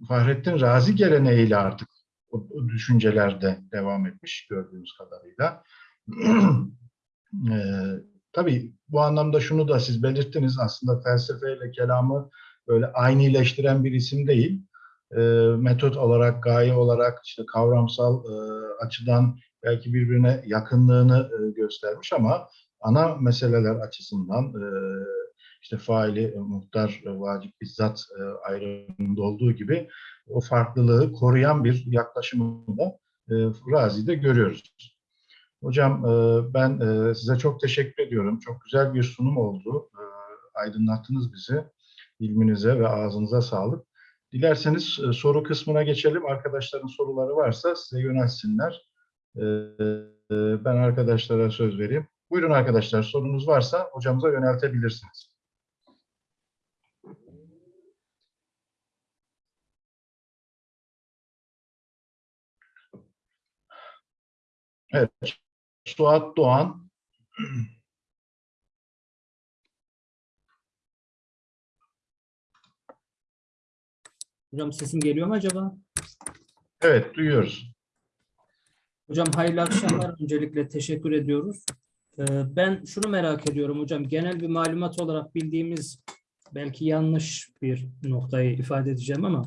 Fahrettin Razi geleneğiyle artık o, düşüncelerde devam etmiş gördüğümüz kadarıyla. tabii bu anlamda şunu da siz belirttiniz aslında felsefeyle kelamı böyle aynileştiren bir isim değil. E, metot olarak, gaye olarak, işte kavramsal e, açıdan belki birbirine yakınlığını e, göstermiş ama ana meseleler açısından e, işte faili, e, muhtar, e, vacip, bizzat e, ayrımında olduğu gibi o farklılığı koruyan bir yaklaşımı da e, Razi'de görüyoruz. Hocam e, ben e, size çok teşekkür ediyorum. Çok güzel bir sunum oldu. E, aydınlattınız bizi. İlminize ve ağzınıza sağlık. Dilerseniz soru kısmına geçelim. Arkadaşların soruları varsa size yönelsinler. Ben arkadaşlara söz vereyim. Buyurun arkadaşlar sorunuz varsa hocamıza yöneltebilirsiniz. Evet. Suat Doğan. Hocam sesim geliyor mu acaba? Evet, duyuyoruz. Hocam hayırlı akşamlar. Öncelikle teşekkür ediyoruz. Ee, Ben şunu merak ediyorum hocam. Genel bir malumat olarak bildiğimiz belki yanlış bir noktayı ifade edeceğim ama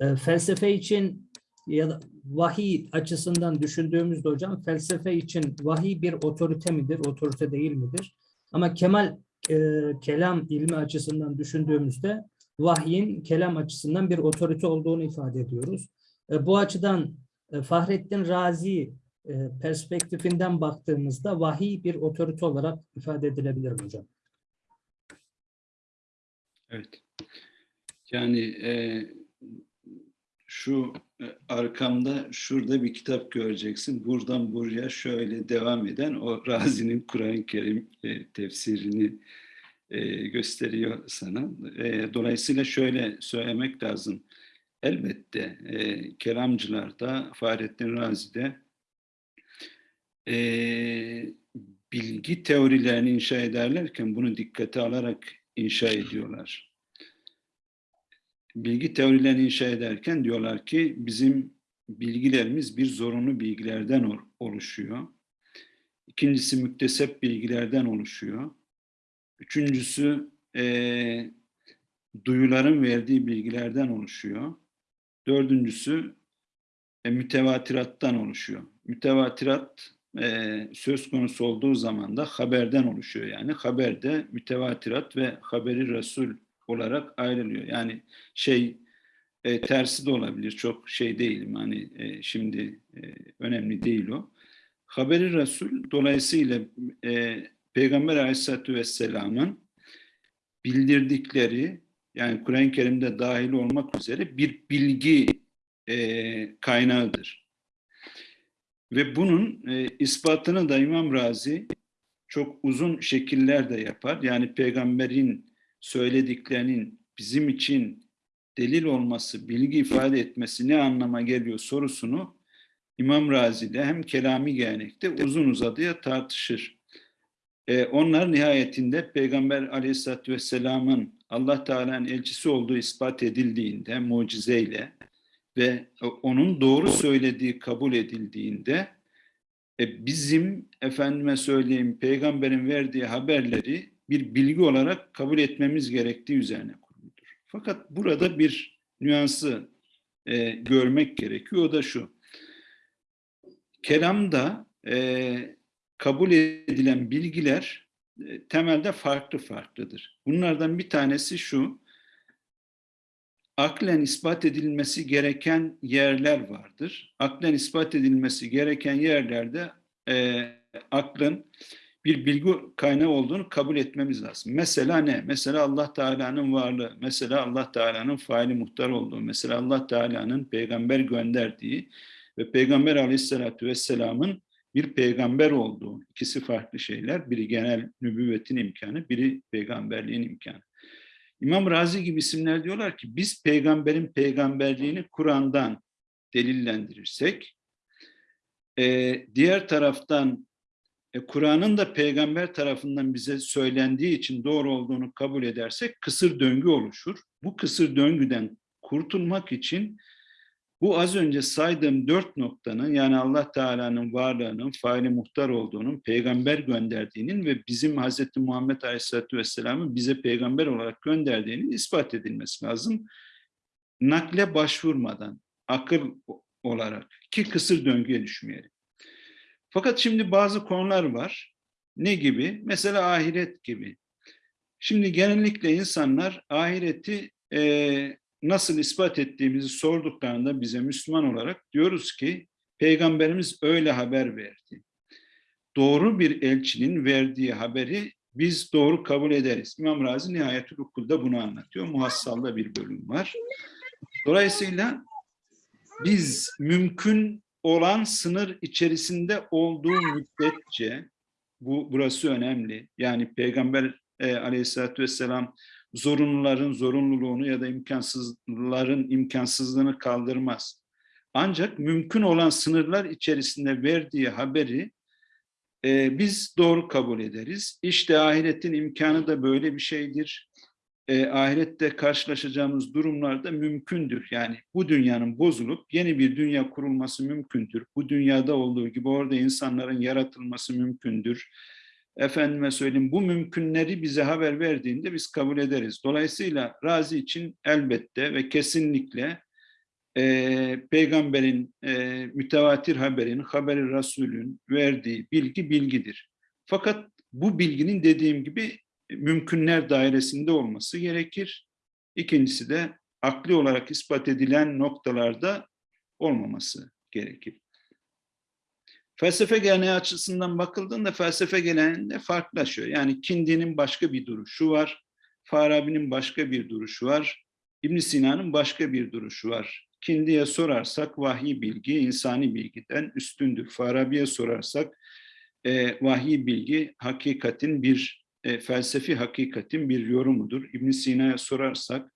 e, felsefe için ya da vahiy açısından düşündüğümüzde hocam felsefe için vahiy bir otorite midir, otorite değil midir? Ama kemal e, kelam ilmi açısından düşündüğümüzde vahyin kelam açısından bir otorite olduğunu ifade ediyoruz. E, bu açıdan e, Fahrettin Razi e, perspektifinden baktığımızda vahiy bir otorite olarak ifade edilebilir hocam? Evet. Yani e, şu arkamda şurada bir kitap göreceksin. Buradan buraya şöyle devam eden o Razi'nin Kur'an-ı Kerim e, tefsirini e, gösteriyor sana. E, dolayısıyla şöyle söylemek lazım. Elbette e, kelamcılarda, Fahrettin Razi'de e, bilgi teorilerini inşa ederlerken bunu dikkate alarak inşa ediyorlar. Bilgi teorilerini inşa ederken diyorlar ki bizim bilgilerimiz bir zorunlu bilgilerden ol- oluşuyor. İkincisi müktesep bilgilerden oluşuyor. Üçüncüsü eee, duyuların verdiği bilgilerden oluşuyor. Dördüncüsü e, mütevatirattan oluşuyor. Mütevatirat e, söz konusu olduğu zaman da haberden oluşuyor. Yani haber de mütevatirat ve haberi Resul olarak ayrılıyor. Yani şey e, tersi de olabilir. Çok şey değilim. Hani e, şimdi e, önemli değil o. Haberi Resul dolayısıyla e, Peygamber Aleyhisselatü Vesselam'ın bildirdikleri yani Kur'an-ı Kerim'de dahil olmak üzere bir bilgi e, kaynağıdır. Ve bunun e, ispatını da İmam Razi çok uzun şekillerde yapar. Yani peygamberin söylediklerinin bizim için delil olması, bilgi ifade etmesi ne anlama geliyor sorusunu İmam Razi ile hem kelami gelenekte uzun uzadıya tartışır. E, onlar nihayetinde Peygamber Aleyhisselatü Vesselam'ın Allah Teala'nın elçisi olduğu ispat edildiğinde mucizeyle ve onun doğru söylediği kabul edildiğinde e, bizim efendime söyleyeyim peygamberin verdiği haberleri bir bilgi olarak kabul etmemiz gerektiği üzerine kuruludur. Fakat burada bir nüansı e, görmek gerekiyor. O da şu. kelamda e, kabul edilen bilgiler e, temelde farklı farklıdır. Bunlardan bir tanesi şu, aklen ispat edilmesi gereken yerler vardır. Aklen ispat edilmesi gereken yerlerde e, aklın bir bilgi kaynağı olduğunu kabul etmemiz lazım. Mesela ne? Mesela Allah Teala'nın varlığı, mesela Allah Teala'nın faili muhtar olduğu, mesela Allah Teala'nın peygamber gönderdiği ve Peygamber Aleyhisselatü Vesselam'ın bir peygamber olduğu. ikisi farklı şeyler. Biri genel nübüvvetin imkanı, biri peygamberliğin imkanı. İmam Razi gibi isimler diyorlar ki biz peygamberin peygamberliğini Kur'an'dan delillendirirsek, diğer taraftan e, Kur'an'ın da peygamber tarafından bize söylendiği için doğru olduğunu kabul edersek kısır döngü oluşur. Bu kısır döngüden kurtulmak için bu az önce saydığım dört noktanın yani Allah Teala'nın varlığının, faili muhtar olduğunun, peygamber gönderdiğinin ve bizim Hz. Muhammed Aleyhisselatü Vesselam'ın bize peygamber olarak gönderdiğinin ispat edilmesi lazım. Nakle başvurmadan, akıl olarak ki kısır döngüye düşmeyelim. Fakat şimdi bazı konular var. Ne gibi? Mesela ahiret gibi. Şimdi genellikle insanlar ahireti e, nasıl ispat ettiğimizi sorduklarında bize Müslüman olarak diyoruz ki Peygamberimiz öyle haber verdi. Doğru bir elçinin verdiği haberi biz doğru kabul ederiz. İmam Razi Nihayetül Ukul'da bunu anlatıyor. Muhassalda bir bölüm var. Dolayısıyla biz mümkün olan sınır içerisinde olduğu müddetçe bu burası önemli. Yani Peygamber e, Aleyhisselatü Vesselam zorunluların zorunluluğunu ya da imkansızların imkansızlığını kaldırmaz. Ancak mümkün olan sınırlar içerisinde verdiği haberi e, biz doğru kabul ederiz. İşte ahiretin imkanı da böyle bir şeydir. E, ahirette karşılaşacağımız durumlarda mümkündür. Yani bu dünyanın bozulup yeni bir dünya kurulması mümkündür. Bu dünyada olduğu gibi orada insanların yaratılması mümkündür efendime söyleyeyim bu mümkünleri bize haber verdiğinde biz kabul ederiz. Dolayısıyla Razi için elbette ve kesinlikle e, peygamberin e, mütevatir haberin, haberi Resulün verdiği bilgi bilgidir. Fakat bu bilginin dediğim gibi mümkünler dairesinde olması gerekir. İkincisi de akli olarak ispat edilen noktalarda olmaması gerekir. Felsefe geleneği açısından bakıldığında felsefe geleneğinde farklılaşıyor. Yani Kindi'nin başka bir duruşu var, Farabi'nin başka bir duruşu var, ibn Sina'nın başka bir duruşu var. Kindi'ye sorarsak vahiy bilgi insani bilgiden üstündür. Farabi'ye sorarsak e, vahiy bilgi hakikatin bir e, felsefi hakikatin bir yorumudur. ibn Sina'ya sorarsak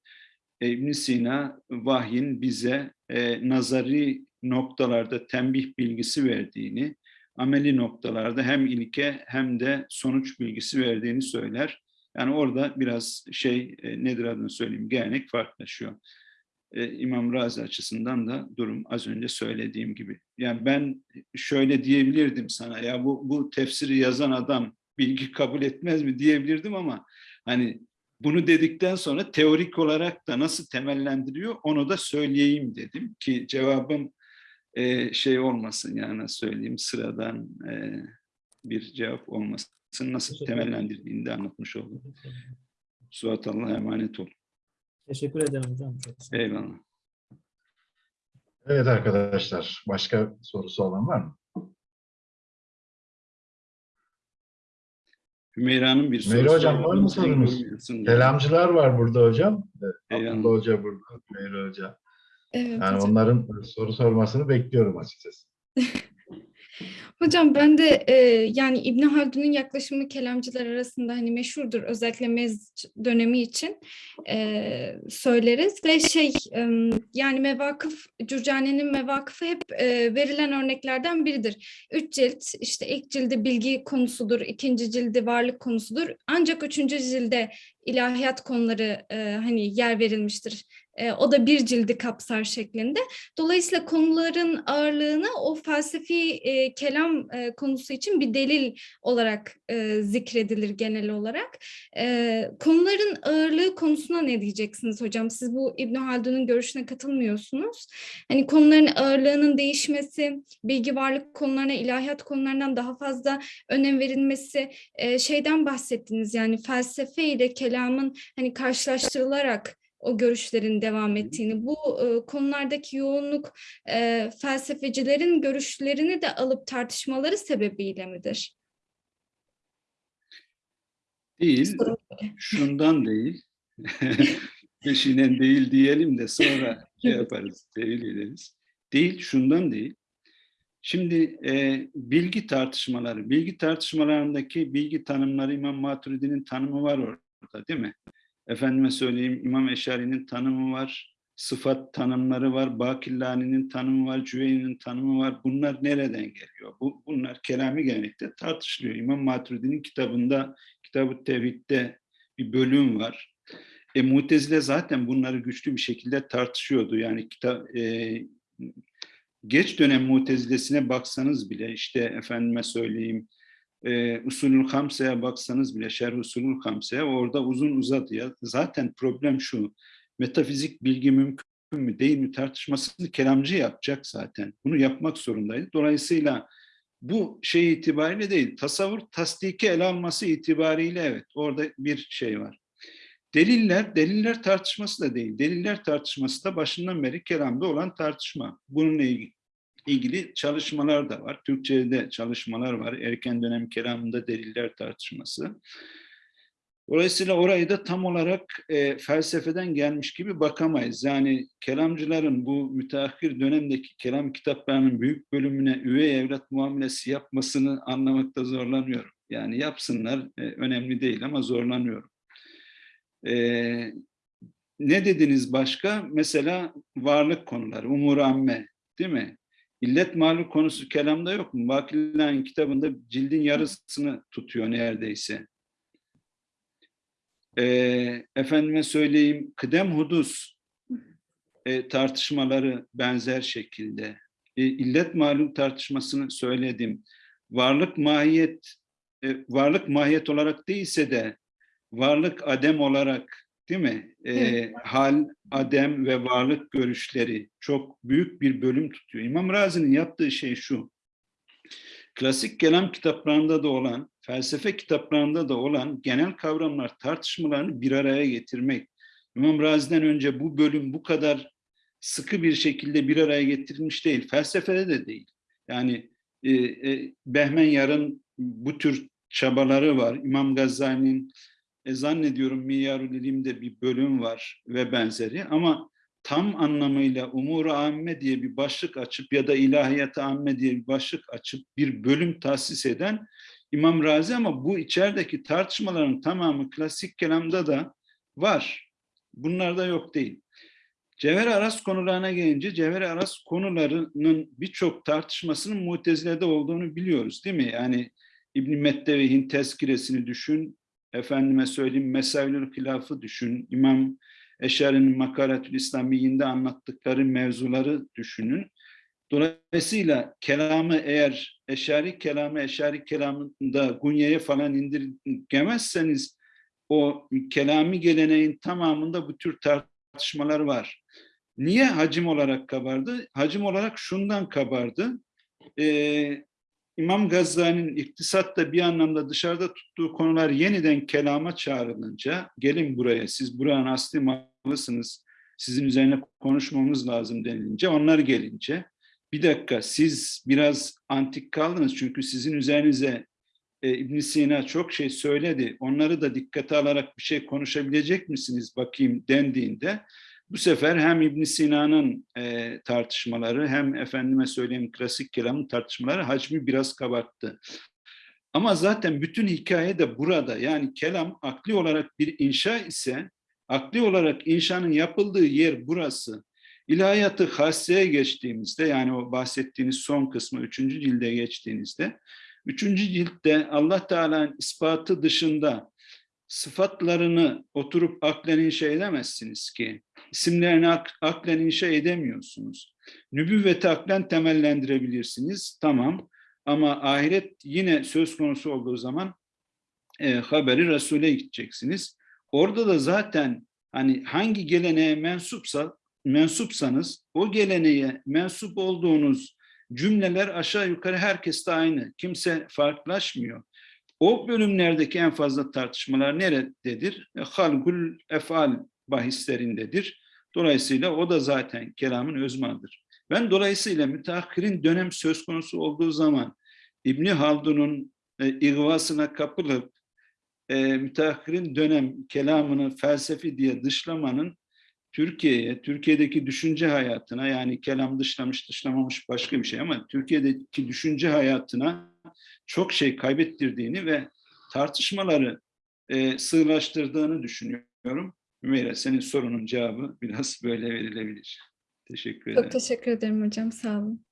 e, ibn Sina vahyin bize e, nazari noktalarda tembih bilgisi verdiğini, ameli noktalarda hem ilke hem de sonuç bilgisi verdiğini söyler. Yani orada biraz şey e, nedir adını söyleyeyim gelenek farklılaşıyor. Ee, İmam Razi açısından da durum az önce söylediğim gibi. Yani ben şöyle diyebilirdim sana ya bu, bu tefsiri yazan adam bilgi kabul etmez mi diyebilirdim ama hani bunu dedikten sonra teorik olarak da nasıl temellendiriyor onu da söyleyeyim dedim ki cevabım e, şey olmasın yani söyleyeyim sıradan e, bir cevap olmasın. Nasıl temellendirdiğini de anlatmış oldum. Suat Allah'a emanet ol. Teşekkür ederim hocam. Olun. Eyvallah. Evet arkadaşlar, başka sorusu olan var mı? Hümeyra'nın bir Hümeyra sorusu hocam, var mı Sen sorunuz? Kelamcılar var burada hocam. Evet, Eyvallah. Abdullah Hoca burada, Hümeyra Hoca. Evet Yani hocam. onların soru sormasını bekliyorum açıkçası. Hocam ben de e, yani İbn Haldun'un yaklaşımı kelamcılar arasında hani meşhurdur özellikle Mezc dönemi için e, söyleriz ve şey e, yani mevakıf Cürcane'nin mevakıfı hep e, verilen örneklerden biridir. Üç cilt işte ilk cildi bilgi konusudur, ikinci cildi varlık konusudur. Ancak üçüncü cilde ilahiyat konuları e, hani yer verilmiştir. E, o da bir cildi kapsar şeklinde. Dolayısıyla konuların ağırlığını o felsefi e, kelam e, konusu için bir delil olarak e, zikredilir genel olarak. E, konuların ağırlığı konusuna ne diyeceksiniz hocam? Siz bu İbn Haldun'un görüşüne katılmıyorsunuz. Hani konuların ağırlığının değişmesi, bilgi varlık konularına, ilahiyat konularından daha fazla önem verilmesi, e, şeyden bahsettiniz yani felsefe ile kelamın hani karşılaştırılarak o görüşlerin devam ettiğini, bu e, konulardaki yoğunluk e, felsefecilerin görüşlerini de alıp tartışmaları sebebiyle midir? Değil, şundan değil. Peşinen değil diyelim de sonra şey yaparız, tevil ederiz. Değil, şundan değil. Şimdi e, bilgi tartışmaları, bilgi tartışmalarındaki bilgi tanımları İmam Maturidi'nin tanımı var orada değil mi? Efendime söyleyeyim İmam Eşari'nin tanımı var, sıfat tanımları var, Bakillani'nin tanımı var, Cüveyni'nin tanımı var. Bunlar nereden geliyor? Bu, bunlar kelami gelenekte tartışılıyor. İmam Maturidi'nin kitabında, Kitab-ı Tevhid'de bir bölüm var. E, Mutezile zaten bunları güçlü bir şekilde tartışıyordu. Yani kitap, e, geç dönem Mutezilesine baksanız bile işte efendime söyleyeyim e, Usulül Hamse'ye baksanız bile Şerh Usulül Hamse'ye orada uzun uzadıya zaten problem şu metafizik bilgi mümkün mü değil mi tartışmasını kelamcı yapacak zaten. Bunu yapmak zorundaydı. Dolayısıyla bu şey itibariyle değil tasavvur tasdiki ele alması itibariyle evet orada bir şey var. Deliller, deliller tartışması da değil. Deliller tartışması da başından beri kelamda olan tartışma. Bununla ilgili, ilgili çalışmalar da var. Türkçe'de çalışmalar var. Erken dönem kelamında deliller tartışması. Dolayısıyla orayı da tam olarak e, felsefeden gelmiş gibi bakamayız. Yani kelamcıların bu müteahhir dönemdeki kelam kitaplarının büyük bölümüne üvey evlat muamelesi yapmasını anlamakta zorlanıyorum. Yani yapsınlar, e, önemli değil ama zorlanıyorum. Ee, ne dediniz başka? Mesela varlık konuları, umur amme değil mi? İllet maluk konusu kelamda yok mu? Vakillah'ın kitabında cildin yarısını tutuyor neredeyse. Ee, efendime söyleyeyim, kıdem hudus e, tartışmaları benzer şekilde. E, illet malum tartışmasını söyledim. Varlık mahiyet, e, varlık mahiyet olarak değilse de varlık adem olarak değil mi? Ee, hal, adem ve varlık görüşleri çok büyük bir bölüm tutuyor. İmam Razi'nin yaptığı şey şu. Klasik kelam kitaplarında da olan, felsefe kitaplarında da olan genel kavramlar tartışmalarını bir araya getirmek. İmam Razi'den önce bu bölüm bu kadar sıkı bir şekilde bir araya getirilmiş değil. Felsefede de değil. Yani e, e, Behmen Yar'ın bu tür çabaları var. İmam Gazali'nin e, zannediyorum Miyarul İlim'de bir bölüm var ve benzeri ama tam anlamıyla umur amme diye bir başlık açıp ya da ilahiyat amme diye bir başlık açıp bir bölüm tahsis eden İmam Razi ama bu içerideki tartışmaların tamamı klasik kelamda da var. Bunlarda yok değil. Cevher Aras konularına gelince Cevher Aras konularının birçok tartışmasının mutezilede olduğunu biliyoruz değil mi? Yani İbn-i Mettevehin tezkiresini düşün, efendime söyleyeyim Mesavlül Hilaf'ı düşün, İmam Eşari'nin Makaretül İslamiyinde anlattıkları mevzuları düşünün. Dolayısıyla kelamı eğer Eşari kelamı Eşari kelamında Gunye'ye falan indirgemezseniz o kelami geleneğin tamamında bu tür tartışmalar var. Niye hacim olarak kabardı? Hacim olarak şundan kabardı. Ee, İmam Gazali'nin iktisatta bir anlamda dışarıda tuttuğu konular yeniden kelama çağrılınca gelin buraya siz buranın asli malısınız sizin üzerine konuşmamız lazım denilince onlar gelince bir dakika siz biraz antik kaldınız çünkü sizin üzerinize e, ibn Sina çok şey söyledi onları da dikkate alarak bir şey konuşabilecek misiniz bakayım dendiğinde bu sefer hem ibn Sina'nın e, tartışmaları hem efendime söyleyeyim klasik kelamın tartışmaları hacmi biraz kabarttı. Ama zaten bütün hikaye de burada. Yani kelam akli olarak bir inşa ise akli olarak inşanın yapıldığı yer burası. İlahiyatı hasseye geçtiğimizde yani o bahsettiğiniz son kısmı üçüncü cilde geçtiğinizde üçüncü ciltte Allah Teala'nın ispatı dışında sıfatlarını oturup aklen inşa edemezsiniz ki. İsimlerini ak, aklen inşa edemiyorsunuz. Nübüvveti aklen temellendirebilirsiniz, tamam. Ama ahiret yine söz konusu olduğu zaman e, haberi Resul'e gideceksiniz. Orada da zaten hani hangi geleneğe mensupsa mensupsanız o geleneğe mensup olduğunuz cümleler aşağı yukarı herkeste aynı. Kimse farklılaşmıyor. O bölümlerdeki en fazla tartışmalar nerededir? E, Halgul efal bahislerindedir. Dolayısıyla o da zaten kelamın özmanıdır. Ben dolayısıyla müteahhirin dönem söz konusu olduğu zaman İbni Haldun'un e, igvasına kapılıp e, müteahhirin dönem kelamını felsefi diye dışlamanın Türkiye'ye, Türkiye'deki düşünce hayatına yani kelam dışlamış dışlamamış başka bir şey ama Türkiye'deki düşünce hayatına çok şey kaybettirdiğini ve tartışmaları e, sığlaştırdığını düşünüyorum. Hümeyra senin sorunun cevabı biraz böyle verilebilir. Teşekkür ederim. Çok teşekkür ederim hocam. Sağ olun.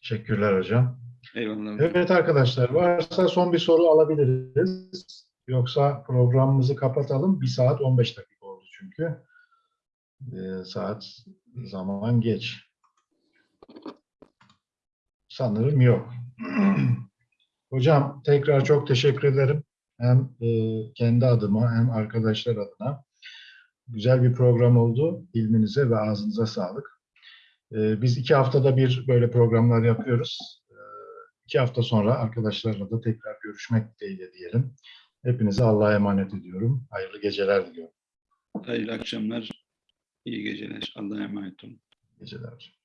Teşekkürler hocam. Eyvallah. Evet arkadaşlar varsa son bir soru alabiliriz. Yoksa programımızı kapatalım. Bir saat 15 dakika oldu çünkü. Ee, saat zaman geç. Sanırım yok. Hocam tekrar çok teşekkür ederim. Hem e, kendi adıma hem arkadaşlar adına. Güzel bir program oldu. İlminize ve ağzınıza sağlık. E, biz iki haftada bir böyle programlar yapıyoruz. E, iki hafta sonra arkadaşlarla da tekrar görüşmek dileğiyle diyelim. Hepinize Allah'a emanet ediyorum. Hayırlı geceler diliyorum. Hayırlı akşamlar. İyi geceler. Allah'a emanet olun. Geceler.